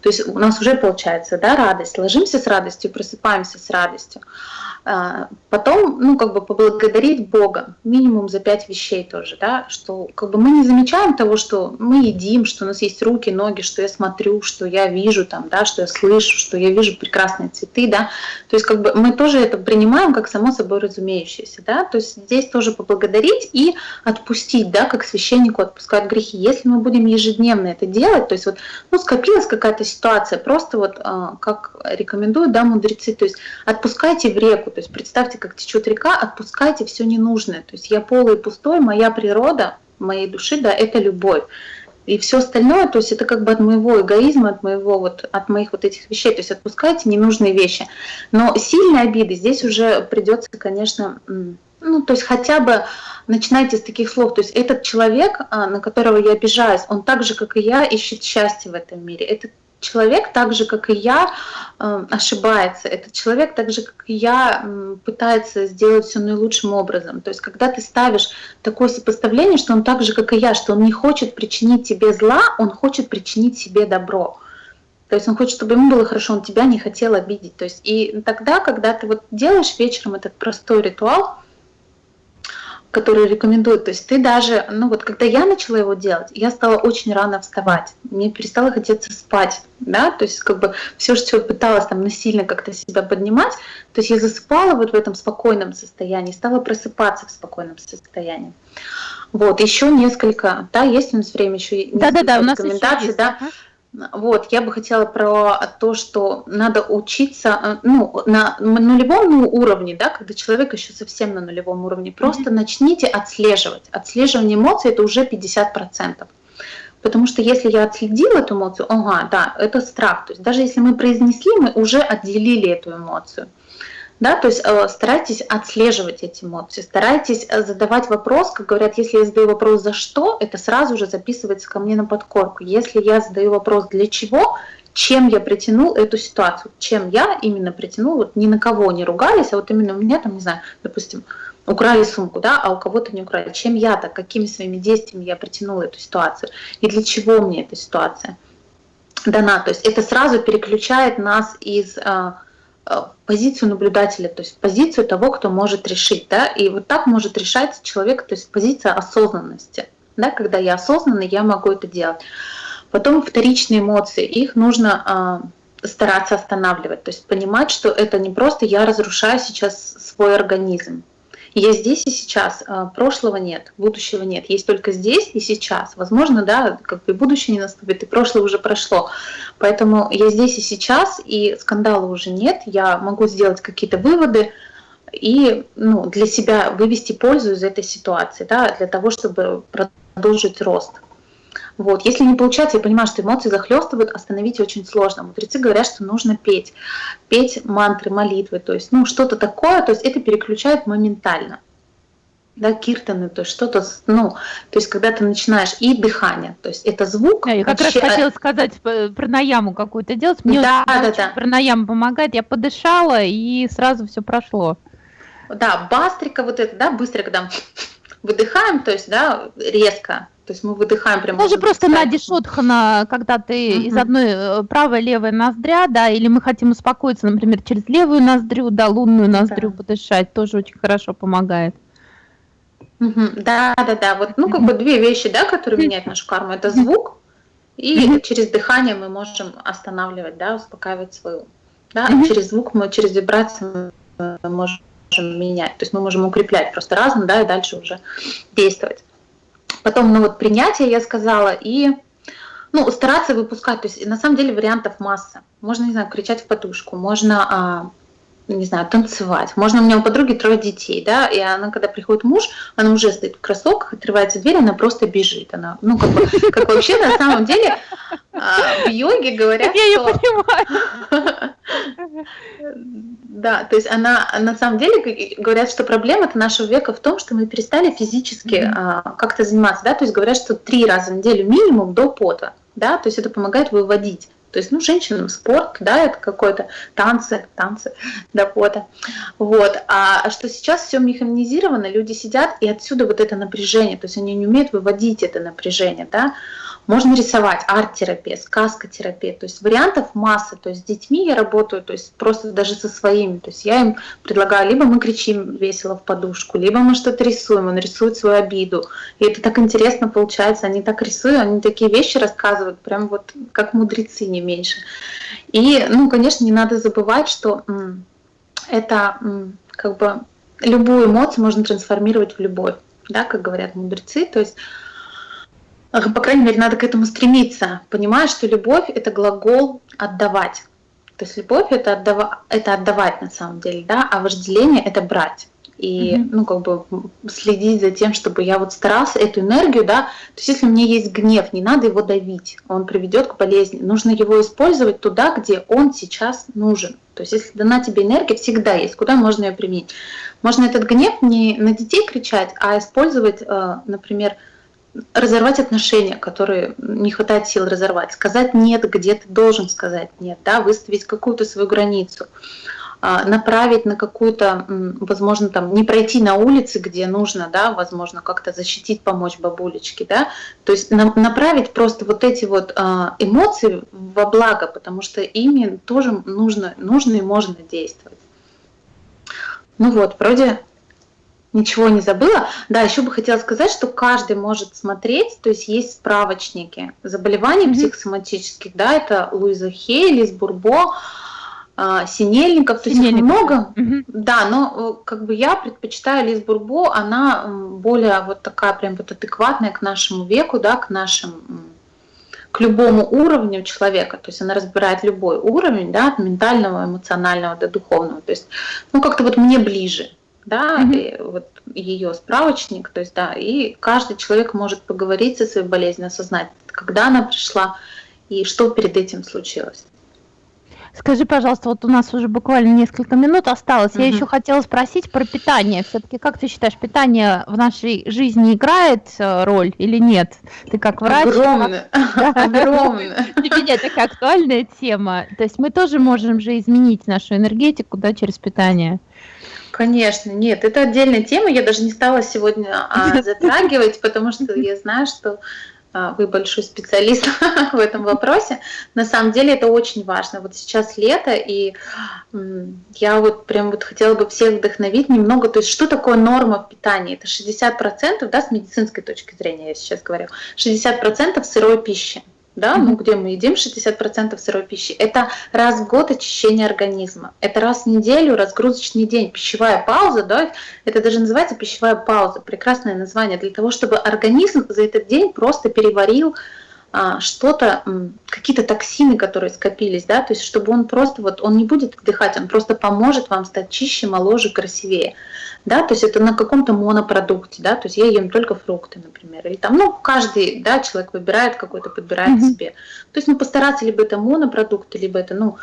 то есть у нас уже получается, да, радость. Ложимся с радостью, просыпаемся с радостью. А, потом, ну, как бы поблагодарить Бога, минимум за пять вещей тоже, да, что как бы мы не замечаем того, что мы едим, что у нас есть руки, ноги, что я смотрю, что я вижу там, да, что я слышу, что я вижу прекрасные цветы, да, то есть как бы мы тоже это принимаем как само собой разумеющееся, да, то есть здесь тоже поблагодарить и отпустить, да, как священнику отпускают грехи. Если мы будем ежедневно это делать, то есть вот, ну, скопилась какая-то ситуация, просто вот, а, как рекомендуют, да, мудрецы, то есть отпускайте в реку, то есть представьте, как течет река, отпускайте все ненужное. То есть я полый и пустой, моя природа моей души, да, это любовь. И все остальное, то есть это как бы от моего эгоизма, от моего вот, от моих вот этих вещей, то есть отпускайте ненужные вещи. Но сильные обиды здесь уже придется, конечно, ну, то есть хотя бы начинайте с таких слов. То есть этот человек, а, на которого я обижаюсь, он так же, как и я, ищет счастье в этом мире. Этот человек, так же, как и я, эм, ошибается. Этот человек, так же, как и я, пытается сделать все наилучшим образом. То есть, когда ты ставишь такое сопоставление, что он так же, как и я, что он не хочет причинить тебе зла, он хочет причинить себе добро. То есть он хочет, чтобы ему было хорошо, он тебя не хотел обидеть. То есть и тогда, когда ты вот делаешь вечером этот простой ритуал, которые рекомендуют. То есть ты даже, ну вот когда я начала его делать, я стала очень рано вставать, мне перестало хотеться спать, да, то есть как бы все, что пыталась там насильно как-то себя поднимать, то есть я засыпала вот в этом спокойном состоянии, стала просыпаться в спокойном состоянии. Вот, еще несколько, да, есть у нас время еще
да, да, да, у нас рекомендаций,
да. Вот, я бы хотела про то, что надо учиться э, ну, на нулевом уровне, да, когда человек еще совсем на нулевом уровне, просто mm-hmm. начните отслеживать. Отслеживание эмоций это уже 50%. Потому что если я отследила эту эмоцию, ага, да, это страх. То есть даже если мы произнесли, мы уже отделили эту эмоцию. Да, то есть э, старайтесь отслеживать эти эмоции, старайтесь э, задавать вопрос, как говорят, если я задаю вопрос «за что?», это сразу же записывается ко мне на подкорку. Если я задаю вопрос «для чего?», чем я притянул эту ситуацию, чем я именно притянул, вот ни на кого не ругались, а вот именно у меня там, не знаю, допустим, украли сумку, да, а у кого-то не украли. Чем я так, какими своими действиями я притянула эту ситуацию, и для чего мне эта ситуация дана. То есть это сразу переключает нас из э, позицию наблюдателя, то есть позицию того, кто может решить. Да? И вот так может решать человек, то есть позиция осознанности. Да? Когда я осознанный, я могу это делать. Потом вторичные эмоции, их нужно э, стараться останавливать, то есть понимать, что это не просто я разрушаю сейчас свой организм, я здесь и сейчас. А, прошлого нет, будущего нет. Есть только здесь и сейчас. Возможно, да, как бы будущее не наступит, и прошлое уже прошло. Поэтому я здесь и сейчас, и скандала уже нет. Я могу сделать какие-то выводы и ну, для себя вывести пользу из этой ситуации, да, для того, чтобы продолжить рост. Вот. Если не получается, я понимаю, что эмоции захлестывают, остановить очень сложно. Мудрецы говорят, что нужно петь. Петь мантры, молитвы, то есть ну, что-то такое, то есть это переключает моментально. Да, киртаны, то есть что-то, ну, то есть когда ты начинаешь, и дыхание, то есть это звук.
Да, я как вообще... раз хотела сказать про наяму какую-то делать, мне да, да, да. пранаяму помогает, я подышала, и сразу все прошло.
Да, бастрика вот это, да, быстро, когда выдыхаем, то есть, да, резко, то есть мы выдыхаем прямо.
Тоже просто на дишотхана, когда ты угу. из одной э, правой левой ноздря, да, или мы хотим успокоиться, например, через левую ноздрю, да, лунную ноздрю да. подышать, тоже очень хорошо помогает.
Угу. Да, да, да. Вот, ну, как бы две вещи, да, которые меняют нашу карму. Это звук, и через дыхание мы можем останавливать, да, успокаивать свою. Да, а через звук мы, через вибрацию мы можем менять. То есть мы можем укреплять просто разум, да, и дальше уже действовать. Потом, ну вот принятие, я сказала, и ну, стараться выпускать. То есть на самом деле вариантов масса. Можно, не знаю, кричать в подушку, можно а, не знаю, танцевать. Можно у меня у подруги трое детей, да, и она, когда приходит муж, она уже стоит в кроссовках, открывается дверь, она просто бежит. Она, ну, как, бы, как вообще на самом деле а, в йоге говорят, Я ее понимаю. Да, то есть она, на самом деле, говорят, что проблема-то нашего века в том, что мы перестали физически а, как-то заниматься, да, то есть говорят, что три раза в неделю минимум до пота, да, то есть это помогает выводить. То есть, ну, женщинам спорт, да, это какой-то танцы, танцы до пота. Вот. А что сейчас все механизировано, люди сидят, и отсюда вот это напряжение, то есть они не умеют выводить это напряжение, да. Можно рисовать, арт-терапия, сказкотерапия, то есть вариантов масса. То есть с детьми я работаю, то есть просто даже со своими. То есть я им предлагаю, либо мы кричим весело в подушку, либо мы что-то рисуем, он рисует свою обиду. И это так интересно получается, они так рисуют, они такие вещи рассказывают, прям вот как мудрецы, не меньше. И, ну, конечно, не надо забывать, что это как бы любую эмоцию можно трансформировать в любовь, да, как говорят мудрецы. То есть по крайней мере, надо к этому стремиться, понимая, что любовь – это глагол «отдавать». То есть любовь это, отдава, это отдавать на самом деле, да, а вожделение это брать. И, mm-hmm. ну, как бы следить за тем, чтобы я вот старался эту энергию, да, то есть если у меня есть гнев, не надо его давить, он приведет к болезни. Нужно его использовать туда, где он сейчас нужен. То есть если дана тебе энергия, всегда есть, куда можно ее применить. Можно этот гнев не на детей кричать, а использовать, э, например, разорвать отношения, которые не хватает сил разорвать, сказать нет, где ты должен сказать нет, да, выставить какую-то свою границу, а, направить на какую-то, возможно, там не пройти на улице, где нужно, да, возможно, как-то защитить, помочь бабулечке, да, то есть направить просто вот эти вот а, эмоции во благо, потому что ими тоже нужно, нужно и можно действовать. Ну вот, вроде Ничего не забыла. Да, еще бы хотела сказать, что каждый может смотреть, то есть есть справочники заболеваний mm-hmm. психосоматических, да, это Луиза Хей, Лиз Бурбо, а, Синельников, то есть их много. Mm-hmm. Да, но э, как бы я предпочитаю Лиз Бурбо, она более вот такая прям вот адекватная к нашему веку, да, к нашим к любому уровню человека, то есть она разбирает любой уровень, да, от ментального, эмоционального до духовного, то есть, ну, как-то вот мне ближе, да, mm-hmm. и вот ее справочник, то есть, да, и каждый человек может поговорить со своей болезнью, осознать, когда она пришла и что перед этим случилось.
Скажи, пожалуйста, вот у нас уже буквально несколько минут осталось. Угу. Я еще хотела спросить про питание. Все-таки, как ты считаешь, питание в нашей жизни играет э, роль или нет? Ты как врач?
Огромно. Огромно.
Для меня такая актуальная тема. То есть мы тоже можем же изменить нашу энергетику да, через питание.
Конечно, нет, это отдельная тема. Я даже не стала сегодня а, затрагивать, потому что я знаю, что а, вы большой специалист в этом вопросе. На самом деле это очень важно. Вот сейчас лето, и я вот прям вот хотела бы всех вдохновить немного. То есть что такое норма в питании? Это 60%, да, с медицинской точки зрения я сейчас говорю, 60% сырой пищи да, ну где мы едим 60% сырой пищи, это раз в год очищение организма, это раз в неделю разгрузочный день, пищевая пауза, да, это даже называется пищевая пауза, прекрасное название, для того, чтобы организм за этот день просто переварил что-то, какие-то токсины, которые скопились, да, то есть чтобы он просто вот, он не будет отдыхать, он просто поможет вам стать чище, моложе, красивее да, то есть это на каком-то монопродукте, да, то есть я ем только фрукты, например, или там, ну, каждый, да, человек выбирает какой-то, подбирает mm-hmm. себе. То есть, ну, постараться либо это монопродукты, либо это, ну,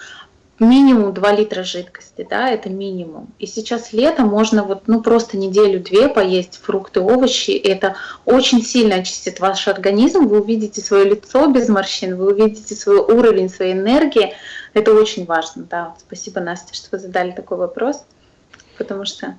минимум 2 литра жидкости, да, это минимум. И сейчас лето можно вот, ну, просто неделю-две поесть фрукты, овощи, это очень сильно очистит ваш организм, вы увидите свое лицо без морщин, вы увидите свой уровень своей энергии, это очень важно, да. Спасибо, Настя, что вы задали такой вопрос, потому что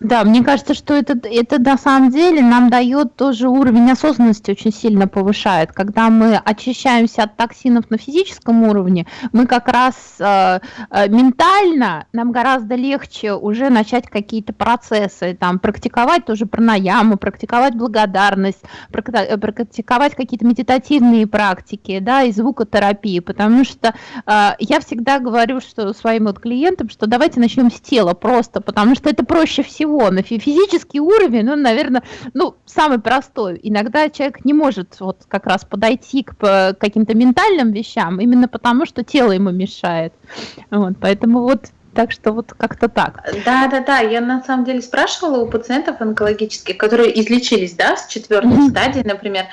да, мне кажется, что это, это на самом деле нам дает тоже уровень осознанности очень сильно повышает. Когда мы очищаемся от токсинов на физическом уровне, мы как раз э, э, ментально, нам гораздо легче уже начать какие-то процессы, там, практиковать тоже пранаяму, практиковать благодарность, э, практиковать какие-то медитативные практики, да, и звукотерапии, потому что э, я всегда говорю что своим вот клиентам, что давайте начнем с тела просто, потому что это проще всего всего. На физический уровень, он, наверное, ну, самый простой. Иногда человек не может вот как раз подойти к каким-то ментальным вещам, именно потому что тело ему мешает. Вот, поэтому вот так что вот как-то так.
Да, да, да. Я на самом деле спрашивала у пациентов онкологических, которые излечились, да, с четвертой mm-hmm. стадии, например,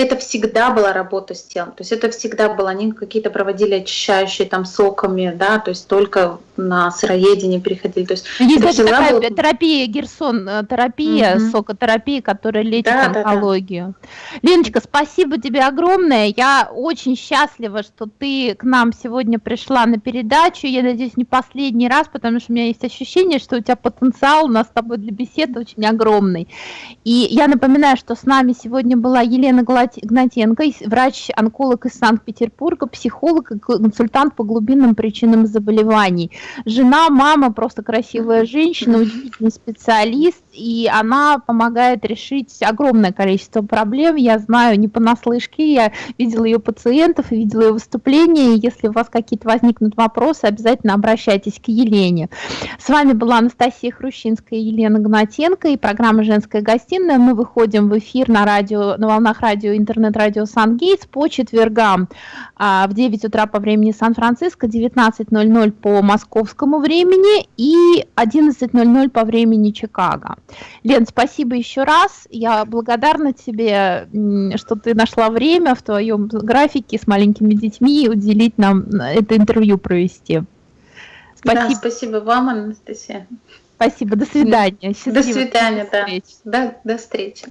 это всегда была работа с телом. То есть это всегда было, они какие-то проводили очищающие там соками, да, то есть только на сыроедение переходили. То есть
есть это такая была... терапия, Герсон, э, терапия, угу. сокотерапия, которая лечит да, онкологию. Да, да. Леночка, спасибо тебе огромное. Я очень счастлива, что ты к нам сегодня пришла на передачу. Я надеюсь, не последний раз, потому что у меня есть ощущение, что у тебя потенциал у нас с тобой для беседы очень огромный. И я напоминаю, что с нами сегодня была Елена Гладкова, Гнатенко, врач-онколог из Санкт-Петербурга, психолог и консультант по глубинным причинам заболеваний. Жена, мама, просто красивая женщина, удивительный специалист, и она помогает решить огромное количество проблем. Я знаю не понаслышке, я видела ее пациентов, видела ее выступления. Если у вас какие-то возникнут вопросы, обязательно обращайтесь к Елене. С вами была Анастасия Хрущинская и Елена Гнатенко и программа «Женская гостиная». Мы выходим в эфир на, радио, на волнах радио, интернет-радио «Сан-Гейтс» по четвергам а, в 9 утра по времени Сан-Франциско, 19.00 по московскому времени и 11.00 по времени Чикаго. Лен, спасибо еще раз. Я благодарна тебе, что ты нашла время в твоем графике с маленькими детьми уделить нам это интервью провести.
Спасибо. Да, спасибо вам, Анастасия.
Спасибо. До свидания.
Счастливо. До свидания, да. До, до встречи.